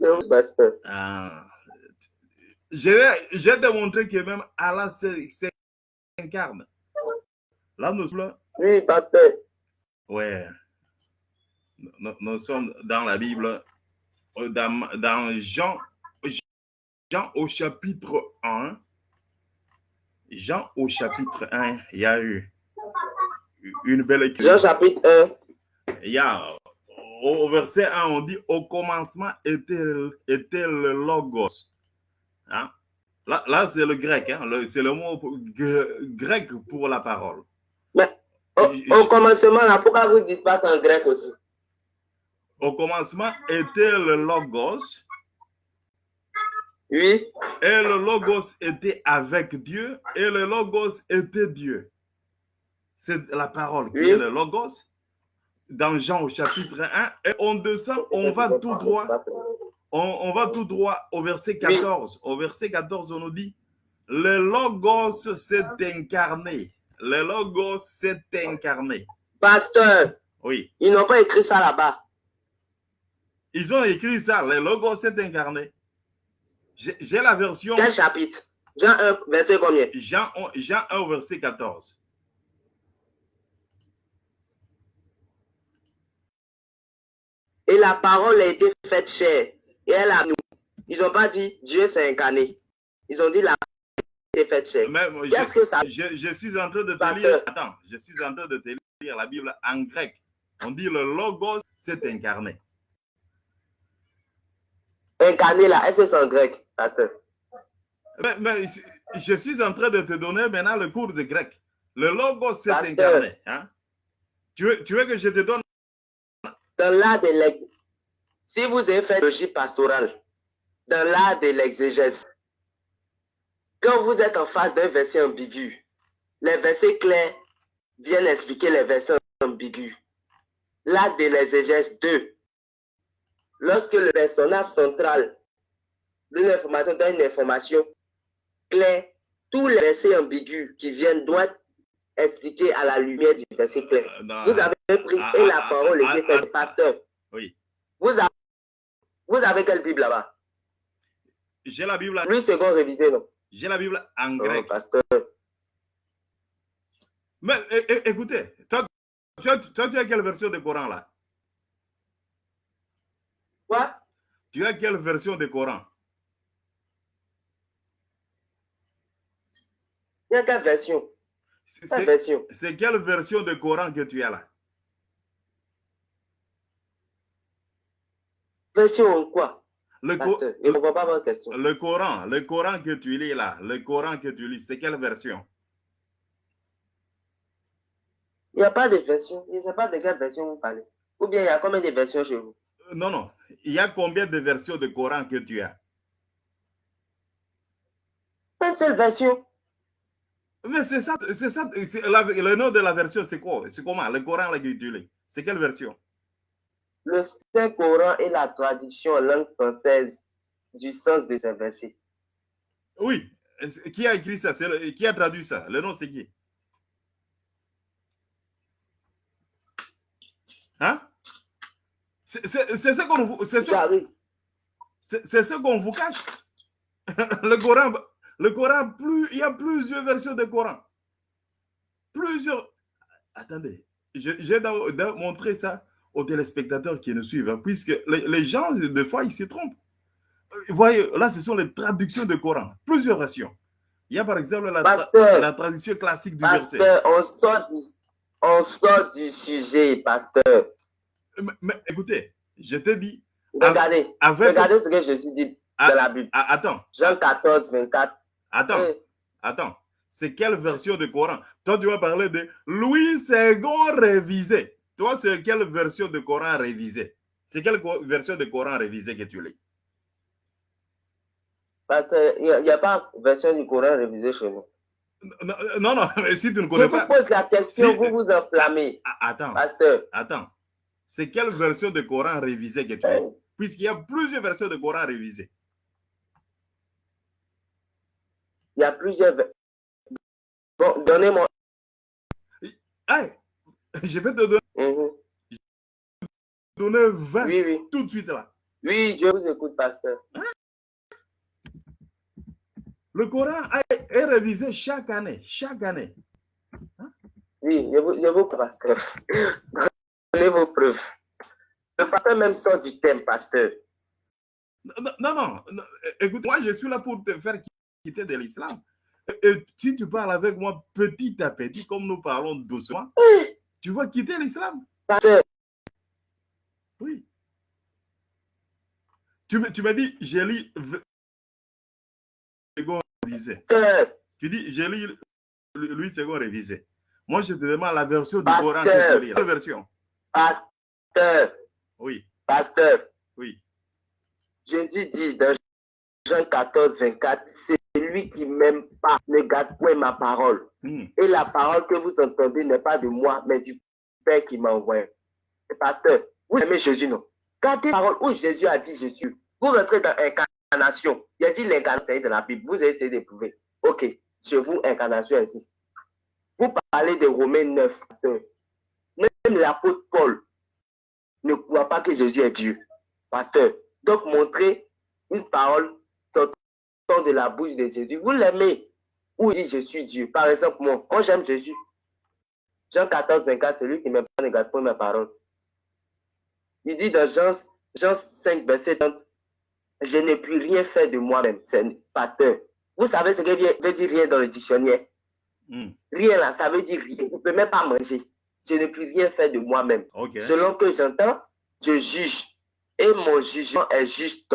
Non, pasteur.
Ah. Je vais, je vais te montrer que même Allah s'in- s'incarne. Là, nous sommes
Oui, pasteur.
Ouais. Nous, nous sommes dans la Bible dans, dans Jean, Jean au chapitre 1, Jean au chapitre 1, il y a eu une belle écriture.
Jean chapitre 1.
Il y a au verset 1, on dit au commencement était, était le logos. Hein? Là, là c'est le grec, hein? c'est le mot grec pour la parole.
Mais au, au commencement, là, pourquoi vous ne dites pas qu'en grec aussi?
Au commencement était le logos.
Oui.
Et le logos était avec Dieu et le logos était Dieu. C'est la parole qui
Oui.
est le logos dans Jean au chapitre 1 et on descend, on va tout droit, on, on va tout droit au verset 14. Au verset 14, on nous dit, le logos s'est incarné. Le logos s'est incarné.
Pasteur,
Oui,
ils n'ont pas écrit ça là-bas.
ils ont écrit ça, le logos s'est incarné. J'ai la version
Quel chapitre? Jean 1, verset combien?
Jean, Jean 1 au verset 14.
Et la parole a été faite chair. Et elle a nous. Ils n'ont pas dit Dieu s'est incarné. Ils ont dit la parole a été faite
moi,
Qu'est-ce que ça
je- je suis en train de te lire. Attends, je suis en train de te lire la Bible en grec. On dit le logos s'est incarné.
Incarné là, est-ce que c'est en grec, pasteur?
Mais, mais je suis en train de te donner maintenant le cours de grec. Le logos s'est incarné. hein? Tu, veux, tu veux que je te donne?
Dans l'art de l'ex... Si vous avez fait logique pastorale, dans l'art de l'exégèse, quand vous êtes en face d'un verset ambigu, les versets clairs viennent expliquer les versets ambigus. L'art de l'exégèse 2. Lorsque le personnage central d'une information donne une information claire, tous les versets ambigus qui viennent doivent expliquer à la lumière du verset clair.
euh,
Vous avez pris
Ah,
et la
ah,
parole
ah,
était
ah, ah,
pasteur.
Oui,
Vous avez, vous avez quelle Bible là-bas?
J'ai la Bible,
Lui, second révisé, non?
J'ai la Bible en
Non,
grec.
pasteur.
Mais écoutez, toi, toi, toi, tu as quelle version de Coran là?
Quoi?
Tu as quelle version de Coran?
Il y a quelle version
C'est-
Quelle version
de Coran que tu as là?
Version quoi?
Le,
Pasteur, question.
le Coran, le Coran que tu lis là, le Coran que tu lis, c'est quelle version?
Il n'y a pas de version. Je ne sais pas de quelle version vous parlez. Ou bien il y a combien de versions chez vous?
Non, non. Il y a combien de versions de Coran que tu as?
Une seule version.
Mais c'est ça, c'est ça. la- le nom de la version, c'est quoi? C'est comment? Le Coran tu lis C'est quelle version?
Le Saint-Coran est la traduction en langue française du sens de ces versets.
Oui. Qui a écrit ça? Le- Qui a traduit ça? Le nom, c'est qui? Hein? C'est ce qu'on vous, ce- ce qu'on vous cache. le Coran, le Coran, plus, il y a plusieurs versions de Coran. Plusieurs. Attendez, dois montrer ça aux téléspectateurs qui nous suivent, hein, puisque les, les gens, des fois, ils se trompent. Euh, Vous voyez, là, ce sont les traductions de Coran, plusieurs versions. Il y a par exemple la,
Pasteur.
la traduction classique du verset.
Pasteur, on sort du, on sort du sujet, pasteur.
Mais, écoutez, je te dis,
Regardez,
avec.
regardez ce que Jésus dit
Ah,
dans la Bible.
ah, attends,
Jean 14, 24.
attends. Attends, c'est quelle version de Coran? Toi, tu vas parler de Louis II révisé. Toi, c'est quelle version de Coran révisé? C'est quelle version de Coran révisé que tu lis?
Parce qu'il n'y a, pas version du Coran révisée chez nous.
Non, non, mais si tu ne
Je
connais
vous
pas.
pose la question,
Si-
vous vous enflammez.
Ah, Attends,
Pasteur,
attends. C'est quelle version de Coran révisé que tu
euh,
Puisqu'il y a plusieurs versions de Coran révisées.
il y a plusieurs. Bon, donnez-moi.
Hey, je vais te donner,
Mhm.
donner 20
Oui, oui.
tout de suite là.
Oui, je vous écoute, pasteur.
Le Coran est, est révisé chaque année. Chaque année.
Oui, je vous, je vous pasteur. Donnez vos preuves. Le pasteur même sort du thème, pasteur.
Non, non, non, Écoute, moi, je suis là pour te faire quitter de l'islam. Et si tu parles avec moi petit à petit, comme nous parlons doucement, tu vas quitter l'islam. Oui. Tu me, tu m'as dit, j'ai lu révisé. Tu dis, j'ai lu Louis second révisé. Moi, je te demande la version du Coran que tu lis. La version.
Pasteur.
Oui.
Pasteur.
Oui.
Jésus dit dans Jean 14, 24, c'est lui qui m'aime pas, ne garde point ma parole.
Hmm.
Et la parole que vous entendez n'est pas de moi, mais du Père qui m'a envoyé. Pasteur, vous aimez Jésus, non? Gardez la parole où Jésus a dit Jésus. Vous rentrez dans l'incarnation. Il a dit l'incarnation de la Bible. Vous essayez de prouver. Ok, sur vous, incarnation insiste. Vous parlez de Romains 9, pasteur. Même l'apôtre Paul ne croit pas que Jésus est Dieu. Pasteur, donc, montrer une parole sortant de la bouche de Jésus. Vous l'aimez. Ou dit, je suis Dieu. Par exemple, moi, moi j'aime Jésus. Jean 14, 24, celui qui m'aime pas ne garde pas ma parole. Il dit dans Jean, Jean 5, verset 30, je n'ai plus rien fait de moi-même. C'est pasteur. Vous savez ce que veut dire rien dans le dictionnaire?
Hmm.
Rien là, ça veut dire rien. Vous ne pouvez même pas manger. Je n'ai plus rien fait de moi-même. Selon que j'entends, je juge et mon jugement est juste.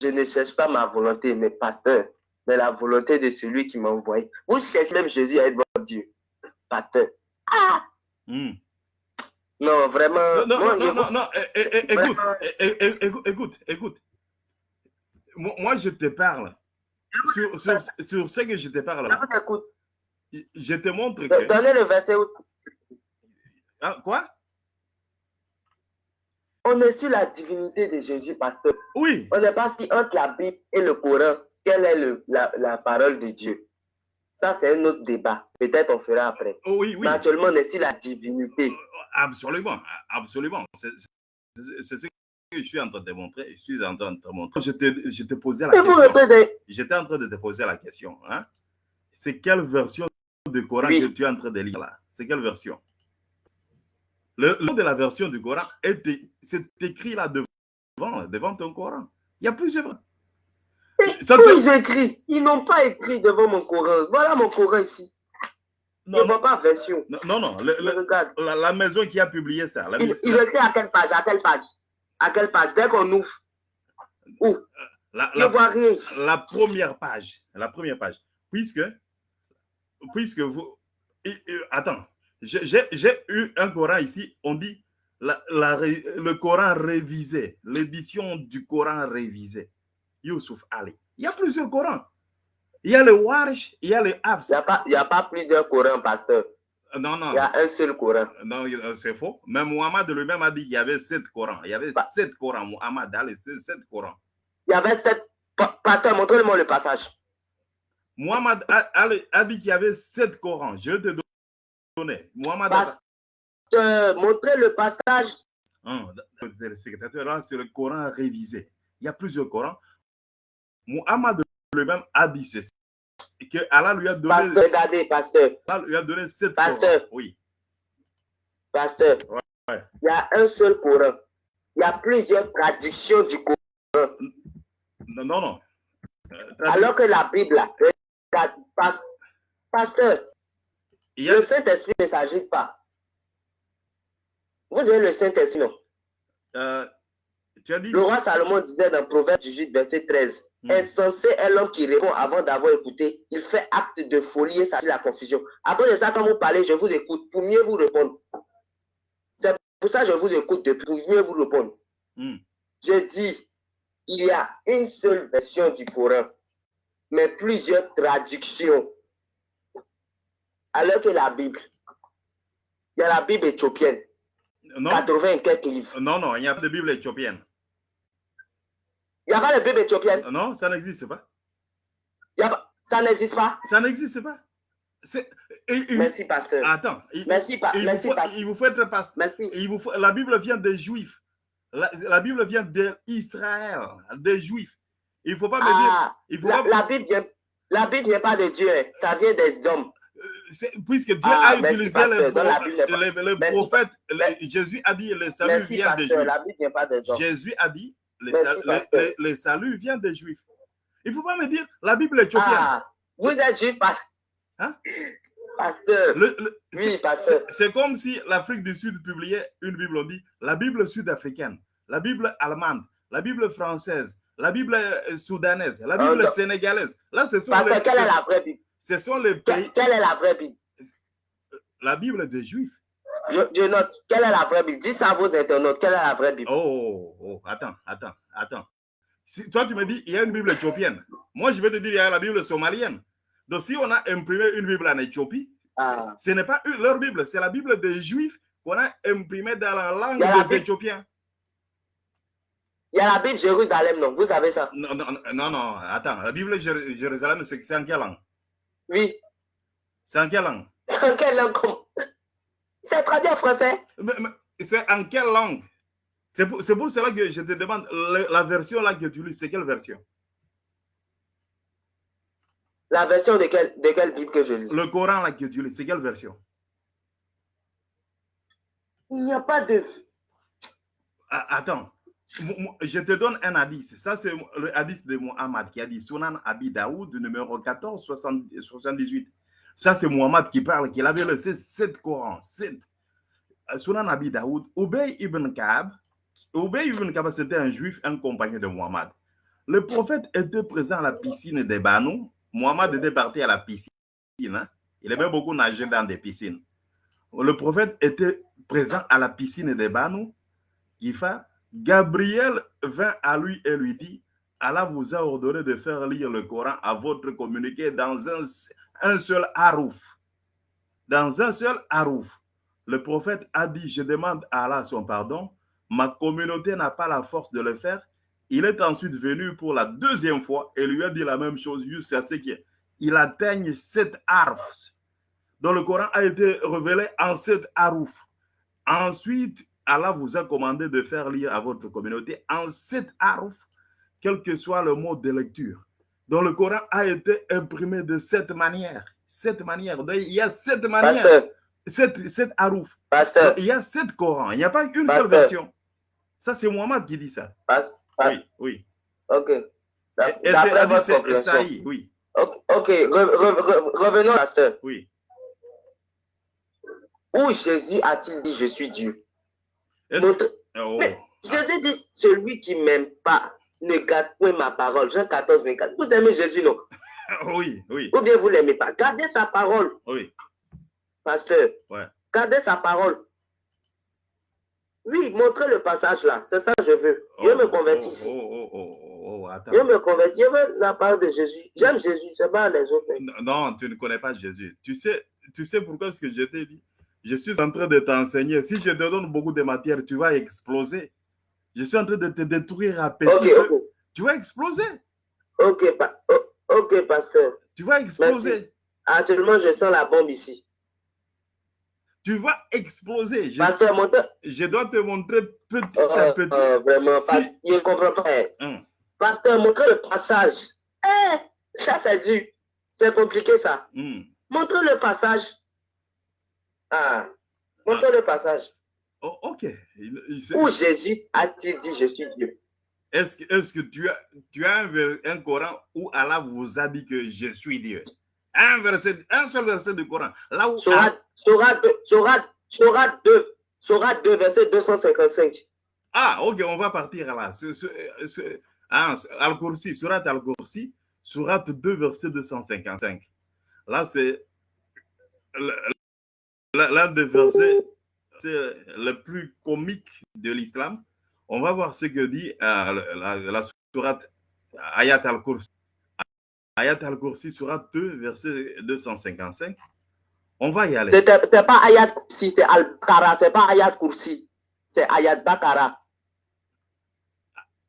Je ne cherche pas ma volonté, mais pasteur, mais la volonté de celui qui m'a envoyé. Vous cherchez même Jésus à être votre Dieu. Pasteur. Ah!
Hmm.
Non, vraiment.
Non, non, non, non,
vous-
non, eh, eh, eh,
Vraiment.
eh, écoute, écoute, écoute. Moi, je te parle. Sur, sur, sur ce que je te parle,
Je
je te montre
Do-
que.
Euh, Donnez le verset où
Hein, quoi?
on est sur la divinité de Jésus, pasteur.
Oui,
On n'est pas si entre la Bible et le Coran, quelle est le, la, la parole de Dieu. Ça, c'est un autre débat. Peut-être on fera après.
oh, oui, oui.
Mais actuellement, on est sur la divinité.
Absolument, absolument. C'est ce que je suis en train de montrer. Je suis en train de te montrer. Je te, je te posais la
Et
question. J'étais en train de te poser la question. Hein? C'est quelle version du Coran
Oui.
que tu es en train de lire là? C'est quelle version? Le le nom de la version du Coran, c'est écrit là devant, devant ton Coran. Il y a plusieurs. Ça, tu-
ils n'ont pas écrit devant mon Coran. Voilà mon Coran ici. Je
Non,
ne vois pas version.
non, non, non, le-
Je
le-
regarde.
la, la maison qui a publié ça. la-
Il, il écrit à quelle page? À quelle page? À quelle page? Dès qu'on ouvre. Où?
La-
Je ne
la-
vois rien ici.
la première page, la première page, puisque, puisque vous, et- et- attends, j'ai eu un Coran ici, on dit la, le Coran révisé, l'édition du Coran révisé, Youssouf Ali. Il y a plusieurs Corans. Il y a le Warsh, il y a le
Il
Hafs.
n'y a, il a pas plusieurs Corans, pasteur.
Non, non,
Il y a un seul Coran.
non, euh, c'est faux. Même Muhammad lui-même a dit qu'il y avait sept Corans. Il y avait
Bah.
sept Corans. Muhammad a les sept Corans.
Il y avait sept. Pa- Pasteur, montrez-moi le passage.
Muhammad a, a- a dit qu'il y avait sept Corans. Je te donner.
Pasteur, montrez le passage.
Hein, le secrétaire, là, c'est le Coran révisé. Il y a plusieurs Corans. Muhammad lui-même a dit ceci. Que Allah lui a donné,
Pasteur, regardez, pasteur.
Allah lui a donné sept
Pasteur.
Corans. Oui.
Pasteur.
ouais.
Il y a un seul Coran. Il y a plusieurs traductions du Coran.
Non, non, non. Euh,
Alors que la Bible, là, pas- pasteur,
il y a,
le Saint-Esprit ne s'agit pas. Vous avez le Saint-Esprit, non?
euh, tu as dit
Le roi Salomon disait dans Proverbe 18, verset 13,
Hmm.
Insensé est l'homme qui répond avant d'avoir écouté. Il fait acte de folie et ça la confusion. Après de ça, quand vous parlez, je vous écoute pour mieux vous répondre. C'est pour ça que je vous écoute pour mieux vous répondre.
Hmm.
Je dis, il y a une seule version du Coran, mais plusieurs traductions. Alors que la Bible, il y a la Bible éthiopienne,
non,
80 et quelques livres.
non, non, il n'y a pas de Bible éthiopienne.
Il n'y a pas de Bible éthiopienne.
Non, ça n'existe pas.
Il y a pas- ça n'existe pas.
Ça n'existe pas. C'est- et- et-
Merci, pasteur.
Attends, il,
Merci, pa-
il
merci,
faut,
pasteur.
il vous faut être pasteur.
Merci.
Il vous faut- la Bible vient des Juifs. La, la Bible vient d'Israël, des Juifs. Il ne faut pas me dire.
Ah,
Il faut
la,
pas-
la Bible vient, la Bible vient pas de Dieu, hein. ça vient des hommes.
Puisque Dieu
Ah,
a utilisé les, prophètes, les-. Jésus a dit le salut
Merci,
vient des. Juifs.
Vient pas des.
Jésus a dit les,
Merci,
sal- les-
pasteur.
les- les saluts viennent des Juifs. Il ne faut pas me dire la Bible est éthiopienne.
Ah, vous êtes juif,
Hein?
pasteur.
Le- le-
Oui,
c'est- comme si l'Afrique du Sud publiait une Bible, on dit la Bible sud-africaine, la Bible allemande, la Bible française, la Bible euh, soudanaise, la Bible sénégalaise. Là, ce sont,
Pasteur,
les,
quelle est la vraie Bible?
Ce sont les pays,
Quelle est la vraie Bible?
La Bible des Juifs.
je, je note. Quelle est la vraie Bible? Dites ça à vos internautes. Quelle est la vraie Bible?
Oh, oh, attends, attends, attends. Si, toi, tu me dis, il y a une Bible éthiopienne. Moi, je vais te dire, il y a la Bible somalienne. Donc, si on a imprimé une Bible en Éthiopie,
Ah.
ce n'est pas une- leur Bible, c'est la Bible des Juifs qu'on a imprimée dans la langue
la
des
Bible-
Éthiopiens.
Il y a la Bible Jérusalem, non? Vous savez ça?
Non, non, non, non, attends. La Bible Jér- Jérusalem, c'est en quelle langue?
Oui.
C'est en quelle langue?
En quelle langue C'est traduit en français.
C'est en quelle langue? C'est pour, cela que je te demande, la version là que tu lis, c'est quelle version?
La version de quelle, de quelle Bible que je lis?
Le Coran là que tu lis, c'est quelle version?
Il n'y a pas de.
Ah, Attends, je te donne un hadith. Ça, c'est le hadith de Muhammad qui a dit Sunan Abi Daoud, numéro 14, 70 78. Ça, c'est Muhammad qui parle, qu'il avait le 7 Coran. 7. Sunan Abi Daoud, Ubay ibn Ka'ab. Ubay ibn Ka'ab, c'était un juif, un compagnon de Muhammad. Le prophète était présent à la piscine des Banu. Muhammad était parti à la piscine. hein. Il aimait beaucoup nager dans des piscines. Le prophète était présent à la piscine des Banu. Ifa, Gabriel vint à lui et lui dit, Allah vous a ordonné de faire lire le Coran à votre communiqué dans un, seul harouf. Dans un seul harouf. Le prophète a dit, je demande à Allah son pardon, ma communauté n'a pas la force de le faire. Il est ensuite venu pour la deuxième fois et lui a dit la même chose jusqu'à ce qu'il atteigne sept harfs. dont le Coran a été révélé en sept harouf. Ensuite, Allah vous a commandé de faire lire à votre communauté en sept harouf, quel que soit le mot de lecture. Donc le Coran a été imprimé de cette manière. Cette manière. Donc, il y a sept manières. Sept, sept harouf. Il y a sept Corans. Il n'y a pas une
Pasteur.
seule version. Ça, c'est Mohamed qui dit ça. Oui, oui.
ok.
Et, et c'est
D'après votre compréhension.
Esaïe, oui,
Ok, ok, re- re- re- revenons, pasteur.
oui.
Où Jésus a-t-il dit je suis Dieu? Montre-
Oh,
Mais Jésus dit celui qui m'aime pas ne garde point ma parole. Jean 14, 24. Vous aimez Jésus, non?
Oui, oui,
Ou bien vous l'aimez pas. Gardez sa parole,
oui.
pasteur.
Ouais.
Gardez sa parole. Oui, montrez le passage là. C'est ça que je veux. Je
Oh,
me convertis
oh. Oh, oh, oh, oh, attends.
Je me convertis. Je veux la parole de Jésus. J'aime Jésus. C'est pas les autres.
Non, tu ne connais pas Jésus. Tu sais, tu sais pourquoi ce que je t'ai dit? Je suis en train de t'enseigner. Si je te donne beaucoup de matière, tu vas exploser. Je suis en train de te détruire à petit. Tu vas exploser.
Ok, pa- ok, pasteur.
Tu vas exploser.
Actuellement, je sens la bombe ici.
Tu vas exploser. Je,
Pasteur, montre.
je dois te montrer petit
Oh,
à petit.
oh, vraiment,
Si-
pas- je ne comprends pas.
Hum.
Pasteur, montrez le passage. Eh, ça, c'est dur. C'est compliqué, ça.
Hum.
Montrez le passage. Ah, montrez le passage.
Oh, ok. Il- il-
Où Jésus a-t-il dit je suis Dieu?
Est-ce que, est que tu as, tu as un, un Coran où Allah vous a dit que je suis Dieu? Un, verset, un seul verset du Coran. Là où
Sourate, Sourate, deux- Sourate, Sourate 2, Sourate 2, verset 255.
Ah, ok, on va partir là. Ce, ce, ce- ah, Al-Kursi, Surat Al-Kursi, Surat 2, verset 255. Là, c'est l'un des versets c'est le plus comique de l'islam. On va voir ce que dit euh, la, la, Surat Ayat Al-Kursi. Ayat Al-Kursi, Surat 2, verset 255. On va y aller.
C'est c'est pas Ayat Kursi, c'est Al-Bakara, c'est pas Ayat Kursi, c'est Ayat Bakara.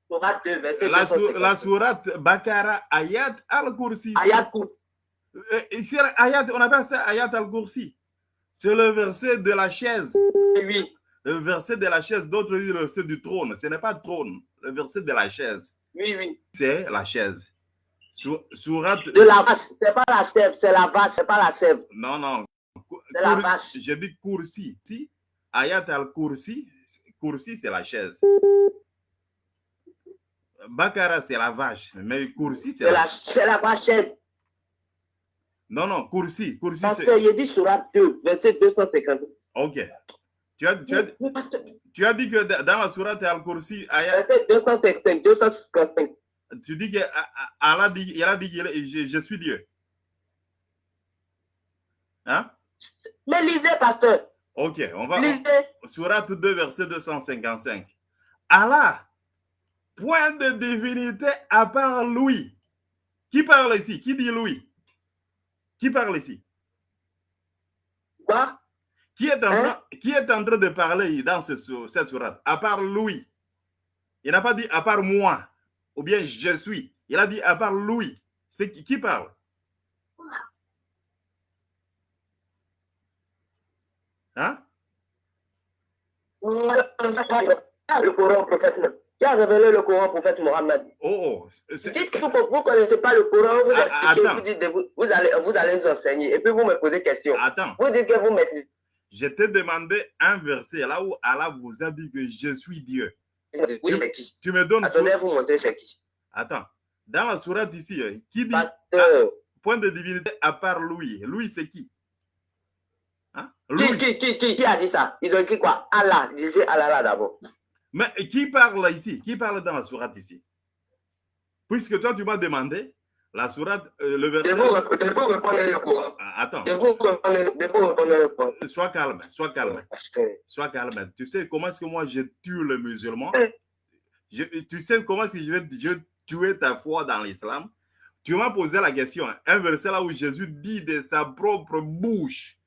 Sourate 2, verset
La, su-
255.
la Surat Bakara Ayat Al-Kursi.
Ayat Kursi.
Euh, ayat, on appelle ça ayat al-Kursi. C'est le verset de la chaise.
Oui,
Le verset de la chaise, d'autres disent le verset du trône. Ce n'est pas trône, le verset de la chaise.
oui, oui.
C'est la chaise. Sur- Surat.
De la vache, c'est pas la chèvre, c'est la vache, c'est pas la chèvre.
Non, non.
C'est la vache.
J'ai dit Kursi. Si, ayat al-Kursi, Kursi, c'est la chaise. Bakara, c'est la vache. Mais Kursi, c'est la...
la, c'est la vachette.
Non, non, Kursi. Kursi,
Pasteur,
c'est...
il dit Surat 2, verset 250.
Ok. Tu as, tu, as, tu as dit que dans la sourate Al-Kursi, Aya-
Verset 255, 255.
tu dis que A- A- Allah dit, il a dit je, je suis Dieu. Hein?
Mais lisez, pasteur.
Ok, on va.
Lisez.
Sourate 2, verset 255. Allah, point de divinité à part lui. Qui parle ici? Qui dit lui? Qui parle ici?
Quoi?
Qui est en,
Hein?
train, qui est en train de parler dans ce, cette sourate? À part lui. Il n'a pas dit à part moi, ou bien je suis. Il a dit à part lui. C'est qui, qui parle? Hein?
Le Coran au prophète. Qui a révélé le Coran au prophète Mohammed
Oh, oh,
Dites que vous ne connaissez pas le Coran, vous,
Ah,
expliquez, vous, dites de vous, vous allez, vous allez nous enseigner et puis vous me posez question.
attends.
Vous dites que vous maîtrisez.
Je t'ai demandé un verset là où Allah vous a dit que je suis Dieu.
Oui, c'est qui?
Tu me donnes.
Attendez,
sur-
vous montrer c'est qui?
Attends. Dans la sourate ici, euh, qui dit
Pasteur.
point de divinité à part lui Lui, c'est qui? Hein?
Qui,
Lui.
qui, qui, qui, qui a dit ça? Ils ont écrit quoi? Allah. Disez Allah là d'abord.
Mais qui parle ici Qui parle dans la sourate ici? Puisque toi, tu m'as demandé la sourate, euh, le verset. Ah, Attends, sois calme, sois calme,
Pasteur.
sois calme. Tu sais comment est-ce que moi je tue le musulman. Je- Tu sais comment est-ce que je vais, je vais tuer ta foi dans l'islam? Tu m'as posé la question, hein, un verset là où Jésus dit de sa propre bouche.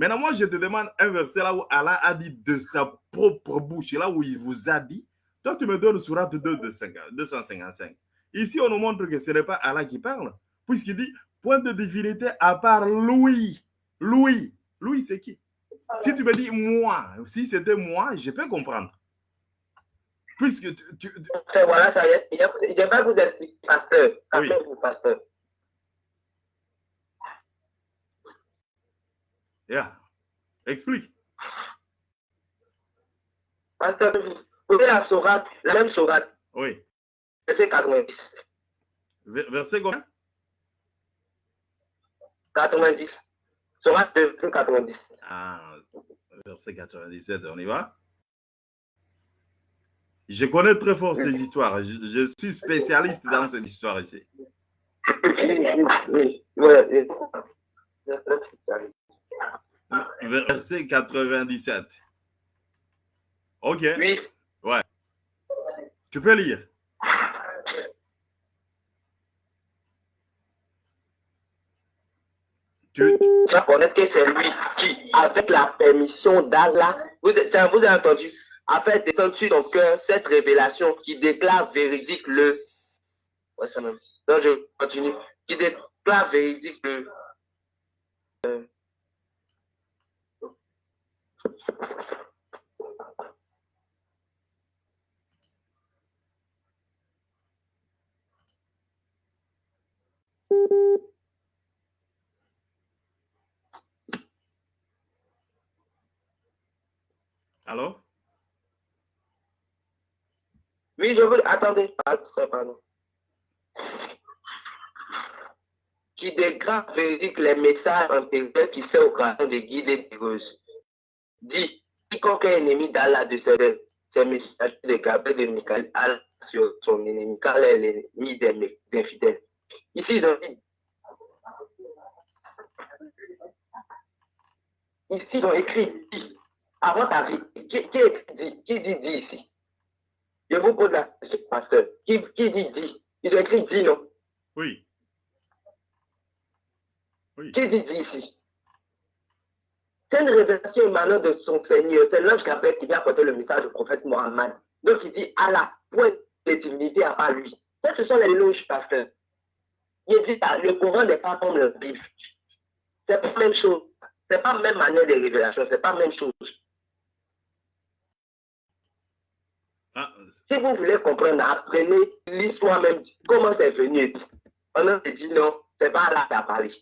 Maintenant, moi, je te demande un verset là où Allah a dit de sa propre bouche, là où il vous a dit. Toi, tu me donnes Surat 2, 255. Ici, on nous montre que ce n'est pas Allah qui parle, puisqu'il dit point de divinité à part lui. Lui. Lui, c'est qui? Si tu me dis moi, si c'était moi, je peux comprendre. Puisque tu, tu- tu-
Pasteur, Voilà, ça y est. Je vais vous expliquer, pasteur.
Oui.
Calmez-vous, pasteur.
Yeah. Explique.
Pasteur, vous la sourate, la même sourate,
Oui.
verset 90.
Ver- Verset combien?
90. Sourate 2, 90.
Ah, verset 97, on y va? Je connais très fort ces histoires. Je, je suis spécialiste dans cette histoire ici.
Oui, ouais.
Verset 97. Ok,
Oui.
tu peux lire. Tu,
Tu vas connaître que c'est lui qui, avec la permission d'Allah, vous, vous avez entendu, a fait descendre sur ton cœur cette révélation qui déclare véridique le. Ouais, ça même. Donc, je continue. Qui déclare véridique le. euh,
alors?
Oui, je veux. Attendez, pardon. Qui véridique les messages intérieurs qui servent au occasion de guider des roses. Dit, quiconque est ennemi d'Allah de ses, messages de Gabriel de Michael Allah sur son ennemi, car elle est l'ennemi des, infidèles. Ici, ils dit. Ici, ils ont écrit dit. Avant ta vie, qui, qui, dit, qui dit dit ici? Je vous pose la question, pasteur. Qui, qui dit dit? Ils ont écrit dit, non?
Oui. Oui.
Qui dit dit ici? C'est une révélation émanant de son Seigneur. C'est l'ange Gabriel qui vient apporter le message du prophète Mohammed. Donc il dit Allah, point de divinité à part lui. Ça, ce sont les loges, pasteur. Il dit ah, le Coran n'est pas comme le Bible. C'est pas la même chose. C'est pas la même manière de révélation. C'est pas la même chose.
Ah,
Si vous voulez comprendre, apprenez l'histoire même, comment c'est venu? On a dit non, c'est pas là qui a parlé.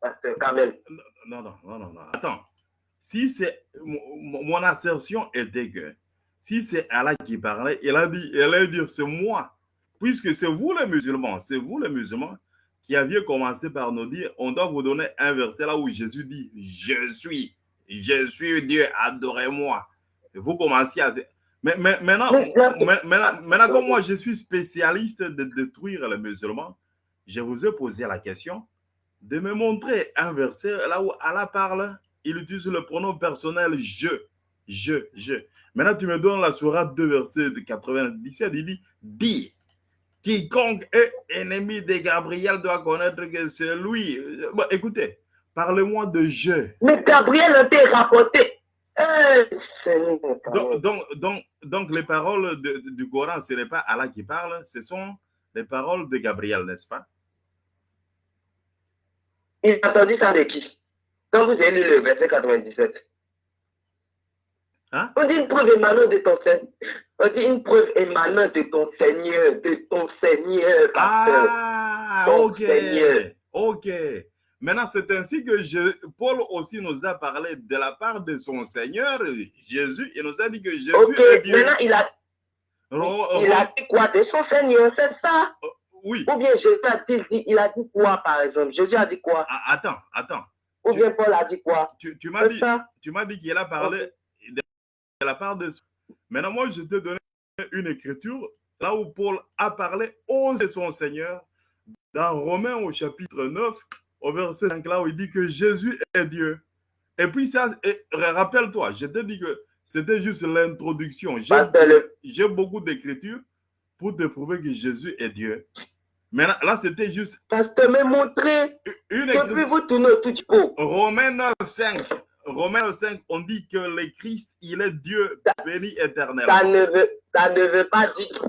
Parce que quand même,
non, non, non, non, non. Attends. Si c'est mon, assertion était que si c'est Allah qui parlait, il a dit, il allait dire, c'est moi. Puisque c'est vous les musulmans, c'est vous les musulmans qui aviez commencé par nous dire, on doit vous donner un verset là où Jésus dit, je suis, je suis Dieu, adorez-moi. Vous commencez à... Mais, mais maintenant, maintenant, maintenant, comme moi, je suis spécialiste de détruire les musulmans, je vous ai posé la question de me montrer un verset là où Allah parle, il utilise le pronom personnel je, je, je. Maintenant, tu me donnes la sourate 2, verset de 97, il dit, dis, quiconque est ennemi de Gabriel doit connaître que c'est lui. Bon, écoutez, parlez-moi de je.
Mais Gabriel a été rapporté.
donc, donc, donc, donc, les paroles de, du Coran, ce n'est pas Allah qui parle, ce sont les paroles de Gabriel, n'est-ce pas?
Il a entendu ça de qui? Quand vous avez lu le verset 97.
Hein?
On dit une preuve émanant de ton Seigneur. On dit une preuve émanant de ton Seigneur, de ton Seigneur. pasteur.
Ah,
Ton
ok.
Seigneur.
Ok. Maintenant, c'est ainsi que je, Paul aussi nous a parlé de la part de son Seigneur, Jésus. Il nous a dit que Jésus
Ok,
est Dieu.
maintenant il a,
Ro-
il a dit quoi de son Seigneur, c'est ça?
Oui.
Ou bien Jésus a dit, il a dit quoi par exemple? Jésus a dit quoi?
Ah, Attends, attends.
Ou
Tu-
bien Paul a dit quoi?
Tu, tu m'as dit,
ça?
tu m'as dit qu'il a parlé la part de. Maintenant, moi, je t'ai donné une écriture là où Paul a parlé de son Seigneur dans Romains au chapitre 9, au verset 5, là où il dit que Jésus est Dieu. Et puis, ça, et rappelle-toi, je t'ai dit que c'était juste l'introduction. J'ai beaucoup d'écritures pour te prouver que Jésus est Dieu. Maintenant, là, c'était juste
Pasteur, me montrer.
une écriture.
vous du pot.
Romains 9, 5. Romains 9, 5, on dit que le Christ, il est Dieu béni
Ça
éternellement.
ne veut, ça ne veut pas dire.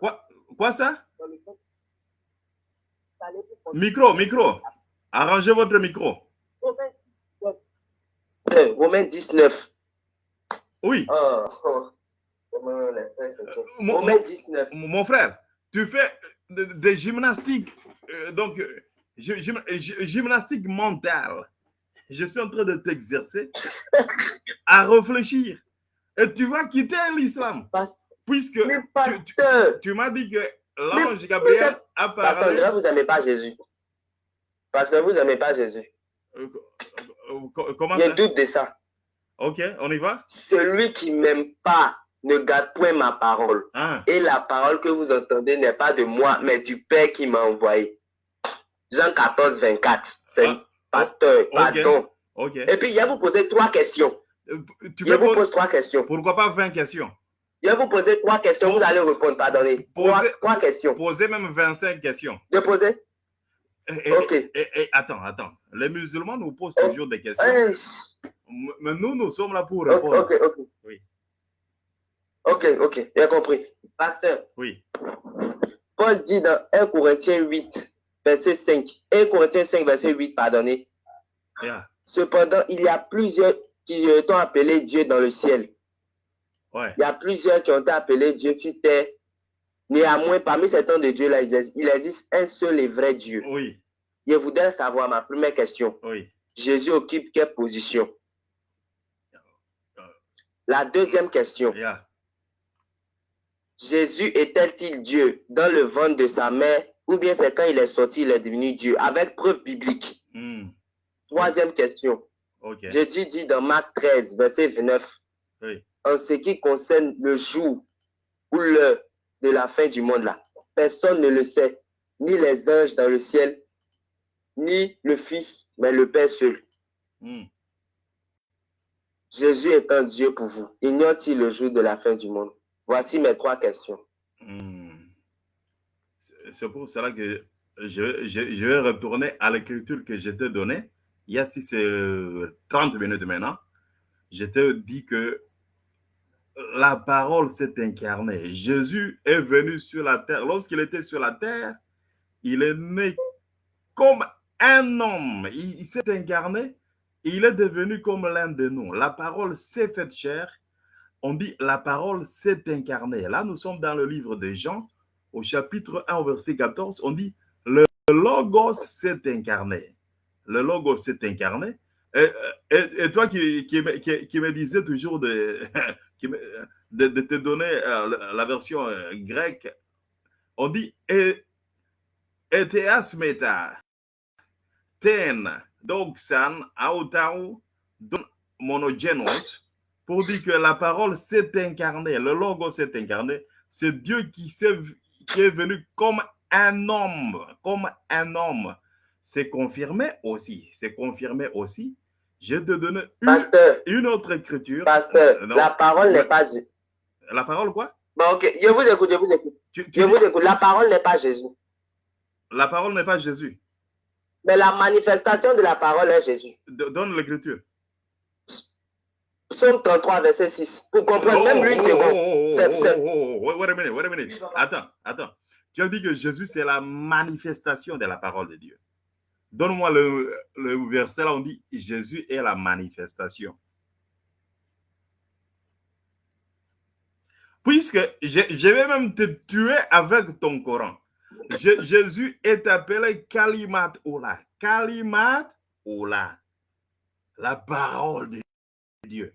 Quoi, quoi ça? Micro, micro. Arrangez votre micro.
Euh, Romains 19.
Oui.
Oh, oh. Romains, laissez, laissez.
Mon,
Romains 19.
mon- mon frère, tu fais de- des gymnastiques, euh, donc gy- gym- gy- gymnastique mentale. Je suis en train de t'exercer à réfléchir. Et tu vas quitter l'islam. Puisque tu, tu-
pasteur,
tu m'as dit que l'ange Gabriel a
pasteur,
parlé.
là, vous n'aimez pas Jésus. Parce que vous n'aimez pas Jésus.
Euh, euh, Comment
Il y a doute de ça.
Ok, on y va?
Celui qui m'aime pas ne garde point ma parole.
Ah,
Et la parole que vous entendez n'est pas de moi, mais du Père qui m'a envoyé. Jean 14, 24. C'est
Ah,
pasteur,
ok.
pardon.
ok.
Et puis, il va vous poser trois questions.
Euh, Tu
Je vous
poser-
pose trois questions.
Pourquoi pas 20 questions?
Je vais vous poser trois questions. Vous allez répondre. Pardonnez. Trois,
Posez-
trois questions.
Poser même 25 questions.
Je poser?
Et, et-
Ok.
et- et- attends, attends. Les musulmans nous posent
Oh.
toujours des questions.
Eh,
Mais nous, nous sommes là pour
Ok,
répondre.
ok, ok.
Oui.
Ok, ok. J'ai compris. Pasteur,
Oui.
Paul dit dans 1 Corinthiens 8, verset 5. 1 Corinthiens 5, verset 8, pardonnez.
Yeah.
Cependant, il y a plusieurs qui ont appelé Dieu dans le ciel.
Ouais.
Il y a plusieurs qui ont été appelés Dieu sur terre. Néanmoins, parmi ces temps de Dieu-là, il existe- il existe un seul et vrai Dieu.
Oui.
Je voudrais savoir ma première question.
Oui.
Jésus occupe quelle position? La deuxième question.
Yeah.
Jésus est-il Dieu dans le ventre de sa mère ou bien c'est quand il est sorti, il est devenu Dieu avec preuve biblique
Hmm.
Troisième question.
Ok.
Jésus dit dans Marc 13, verset 29,
Oui.
en ce qui concerne le jour ou l'heure de la fin du monde là, personne ne le sait, ni les anges dans le ciel, ni le Fils, mais le Père seul.
Hmm.
Jésus est un Dieu pour vous. Ignore-t-il le jour de la fin du monde? Voici mes trois questions.
Hmm. C'est pour cela que je, vais retourner à l'écriture que je t'ai donnée. Il y a si c'est euh, 30 minutes maintenant. Je t'ai dit que la parole s'est incarnée. Jésus est venu sur la terre. Lorsqu'il était sur la terre, il est né comme un homme. Il, il s'est incarné. Il est devenu comme l'un de nous. La parole s'est faite chair. On dit la parole s'est incarnée. Là, nous sommes dans le livre de Jean, au chapitre 1, au verset 14. On dit le logos s'est incarné. Le logos s'est incarné. Et, toi qui, qui, me- disais toujours de, de, te donner euh, la, version euh, grecque, on dit et, eteas meta ten doxan autau monogenos pour dire que la parole s'est incarnée, le logo s'est incarné, c'est Dieu qui, s'est- qui est venu comme un homme, comme un homme. C'est confirmé aussi, c'est confirmé aussi. Je te donne une,
Pasteur,
une autre écriture.
pasteur,
Euh,
la parole n'est pas Jésus.
La parole quoi?
Bon, ok, je vous écoute, je vous écoute.
Tu- tu
Je
dis-
vous écoute. La parole n'est pas Jésus.
La parole n'est pas Jésus.
Mais la manifestation de la parole est Jésus.
Donne l'écriture.
Psaume 33, verset 6. Pour comprendre, même lui, c'est bon.
Oh, oh, oh, wait a minute, wait a minute. Attends, attends. Tu as dit que Jésus, c'est la manifestation de la parole de Dieu. Donne-moi le, le verset là, on dit Jésus est la manifestation. Puisque je, je vais même te tuer avec ton Coran. Je- Jésus est appelé Kalimat Ola. Kalimat Ola. La parole de Dieu.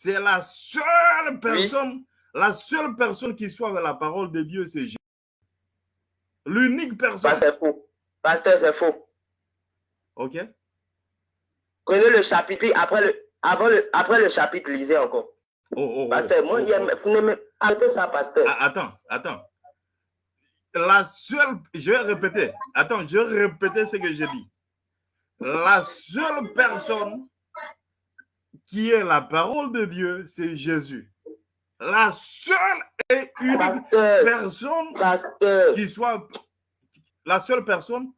C'est la seule personne, la seule personne qui soit avec la parole de Dieu, c'est Jésus. L'unique personne.
Pasteur, c'est faux. Pasteur, c'est faux.
Ok?
Prenez le chapitre, après le, avant le, après le chapitre, lisez encore.
Oh, oh, oh,
Pasteur, moi,
oh,
il y a- vous n'aimez- arrêtez ça, pasteur.
Ah, Attends, attends. La seule, je vais répéter. Attends, je vais répéter ce que j'ai dit. La seule personne qui est la parole de Dieu, c'est Jésus. La seule et unique
Pasteur,
personne
pasteur,
qui soit la seule personne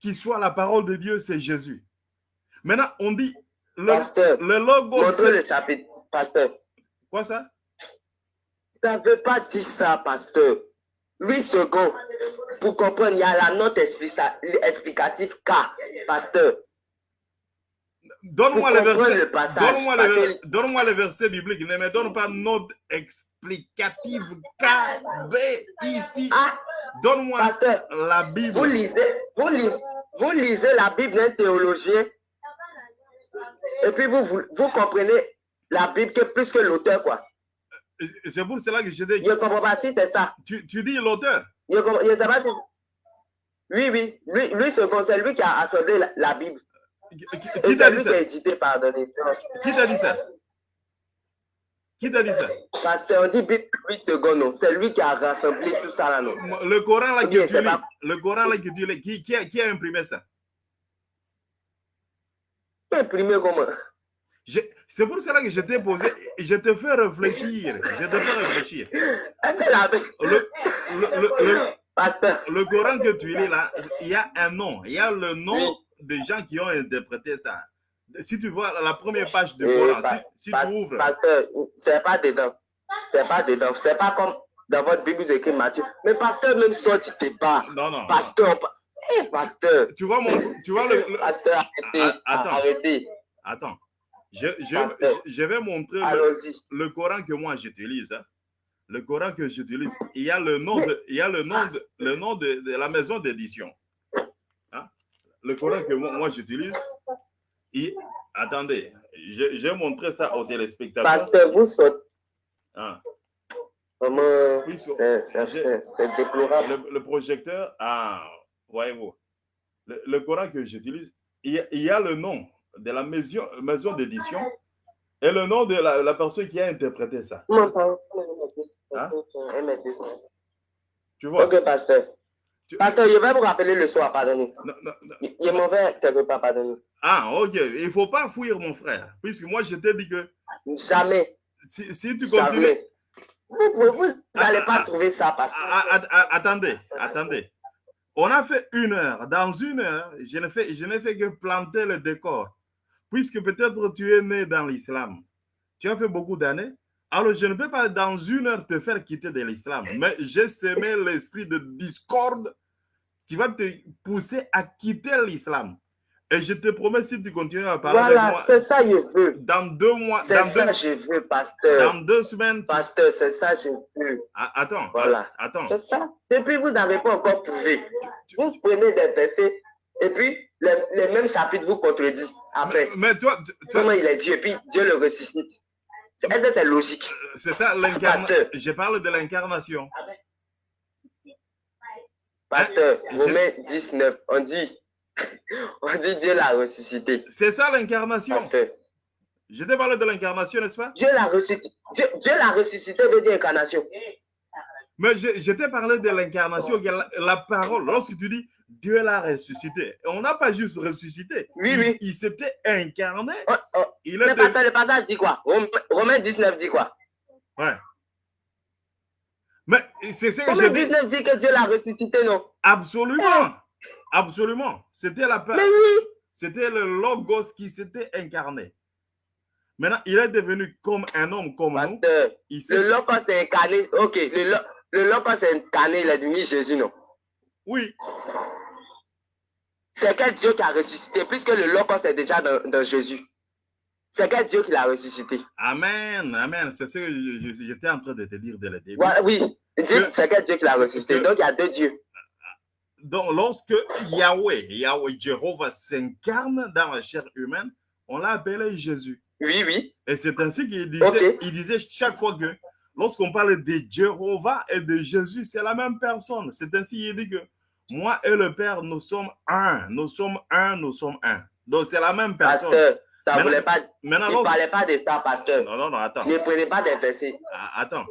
qui soit la parole de Dieu, c'est Jésus. Maintenant, on dit le,
pasteur,
le logo,
le chapitre, pasteur.
quoi ça?
Ça ne veut pas dire ça, pasteur. 8 secondes. Pour comprendre, il y a la note explica- explicative K, pasteur.
Donne-moi le verset.
le,
le verset biblique. Ne me donne pas note explicative K, B, ici.
Ah,
Donne-moi la
vous
Bible.
lisez, vous lisez, vous lisez la Bible d'un théologien. Et puis vous, vous, vous comprenez la Bible que plus que l'auteur, quoi.
C'est pour cela que je dis.
Je comprends pas si c'est ça.
Tu, tu dis l'auteur.
Je sais pas si. Oui, oui. Lui, lui c'est lui qui a assemblé la, la Bible.
Qui, t'a dit ça? Qui t'a dit ça? Qui t'a dit ça?
Pasteur, on dit Bible 8 secondes, non. C'est lui qui a rassemblé tout ça là, non.
Le Coran là que tu lis, le Coran là que tu lis, qui, qui, a, qui a imprimé ça?
Imprimé comment?
C'est pour cela que je t'ai posé, je te fais réfléchir. Je te fais réfléchir. Le, le, le- le-
Pasteur,
le Coran que tu lis là, il y a un nom. Il y a le nom. Des gens qui ont interprété ça. Si tu vois la première page du
Oui,
Coran, si, si
pas-
tu ouvres,
pasteur, c'est pas dedans. C'est pas dedans. C'est pas comme dans votre Bible, vous écrit Matthieu. Mais pasteur, même sorti tes pas.
non, non. non.
Pasteur, pa- eh, pasteur.
Tu vois, mon, tu vois le, le-
Pasteur, arrêtez.
Ah, attends.
Arrêtez.
Attends. Je, je, vais montrer le, Coran que moi j'utilise. hein. Le Coran que j'utilise. Il y a le nom de, il y a le nom de, le nom de, de la maison d'édition. Le Coran que moi, moi, j'utilise. il- Attendez, je, je vais montrer ça aux téléspectateurs.
Vous sortez.
Hein.
Vraiment,
Oui, so-
c'est- déplorable.
Le, le projecteur, ah, voyez-vous, le, le Coran que j'utilise, il, y a- il y a le nom de la maison, maison d'édition et le nom de la, la personne qui a interprété ça. Hein?
M200.
Tu vois?
Ok, pasteur. Pasteur, je vais vous rappeler le soir, pardonnez.
Non, non, non.
Il il est mauvais quelque part, pardonnez.
Ah, ok. Il ne faut pas fuir, mon frère. Puisque moi, je t'ai dit que
Jamais.
si, si tu continues.
Jamais. Vous n'allez
Ah,
pas
ah,
trouver ça, pasteur.
Ah, ah, ah, attendez, attendez. On a fait une heure. Dans une heure, je n'ai fait, je n'ai fait que planter le décor. Puisque peut-être tu es né dans l'islam. Tu as fait beaucoup d'années. Alors, je ne peux pas dans une heure te faire quitter de l'islam. Mais j'ai semé l'esprit de discorde qui va te pousser à quitter l'islam. Et je te promets, si tu continues à parler
Voilà,
avec moi,
c'est ça que je veux.
dans deux mois,
C'est ça
deux,
que je veux, pasteur.
dans deux semaines,
Pasteur, c'est ça que je veux.
Ah, attends,
Voilà.
attends.
C'est ça. Et puis, vous n'avez pas encore prouvé. Vous prenez des versets Et puis, les, mêmes chapitres vous contredisent après.
Mais, toi,
Comment il est Dieu, et puis Dieu le ressuscite. Est-ce que c'est logique?
Euh, C'est ça, l'incarnation. Je parle de l'incarnation.
Pasteur, hein? Romains 19, on dit, on dit Dieu l'a ressuscité.
C'est ça l'incarnation. Pasteur. Je t'ai parlé de l'incarnation, n'est-ce pas?
Dieu l'a ressuscité. Dieu, l'a ressuscité veut dire incarnation.
Mais je, t'ai parlé de l'incarnation, la, parole. Lorsque tu dis Dieu l'a ressuscité, on n'a pas juste ressuscité.
Oui, oui.
Il s'était incarné.
Oh, oh. Il Mais le passage dit quoi? Romains 19 dit quoi?
Ouais. Mais c'est ce
que je dis. 19 dit que Dieu l'a ressuscité, non?
Absolument. Absolument. C'était la
Mais oui.
C'était le Logos qui s'était incarné. Maintenant, il est devenu comme un homme comme nous.
le Logos est incarné. Ok, le, le Logos est incarné, il est devenu Jésus, non
Oui.
C'est quel Dieu qui a ressuscité, puisque le Logos est déjà dans, Jésus. C'est quel Dieu qui l'a ressuscité?
Amen, amen. C'est ce que j'étais en train de te dire dès le début.
oui, c'est quel Dieu qui l'a ressuscité? Donc, il y a deux dieux.
Donc, lorsque Yahweh, Yahweh, Jéhovah s'incarne dans la chair humaine, on l'a appelé Jésus.
Oui, oui.
Et c'est ainsi qu'il disait, il disait chaque fois que lorsqu'on parle de Jéhovah et de Jésus, c'est la même personne. C'est ainsi qu'il dit que moi et le Père, nous sommes un. Nous sommes un, nous sommes un. Donc c'est la même personne.
Pasteur, ça ne voulait pas. Maintenant, il ne parlait pas de ça, pasteur.
Non, non, non, attends.
Ne prenez pas des versets.
Ah, attends.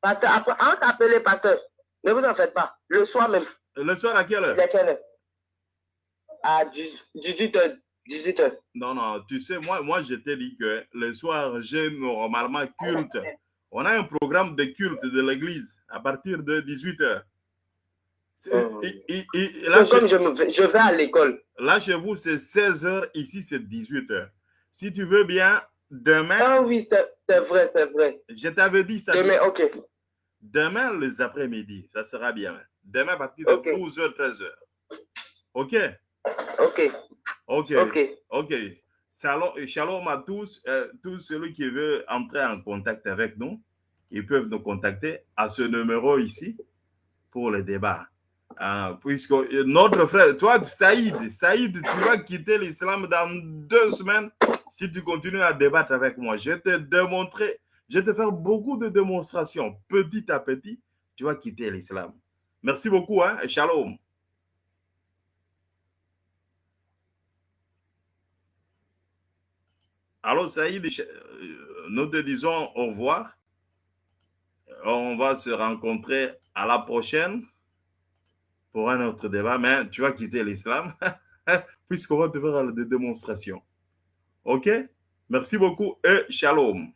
Pasteur, après, on s'appelait pasteur? Ne vous en faites pas. Le soir même.
Le soir à quelle heure?
À quelle heure? À 18h. 18h.
Non, non, tu sais, moi, moi je t'ai dit que le soir, j'ai normalement culte. On a un programme de culte de l'église à partir de 18h.
Là, comme je, je vais à l'école.
Là, chez vous, c'est 16h, ici, c'est 18h. Si tu veux bien, demain.
Ah oui, c'est vrai, c'est vrai.
Je t'avais dit ça.
Demain, ok.
Demain, les après-midi, ça sera bien. Demain, à partir de 12h, 13h. OK?
OK.
OK. OK. Shalom, à tous. Euh, tous ceux qui veulent entrer en contact avec nous, ils peuvent nous contacter à ce numéro ici pour le débat. Ah, puisque notre frère, toi, Saïd, Saïd, tu vas quitter l'islam dans deux semaines si tu continues à débattre avec moi. Je vais te démontrer, je vais te faire beaucoup de démonstrations. Petit à petit, tu vas quitter l'islam. Merci beaucoup, hein, et shalom. Alors, Saïd, euh, nous te disons au revoir. On va se rencontrer à la prochaine pour un autre débat, mais tu vas quitter l'islam puisqu'on va te faire des démonstrations. OK? Merci beaucoup et shalom.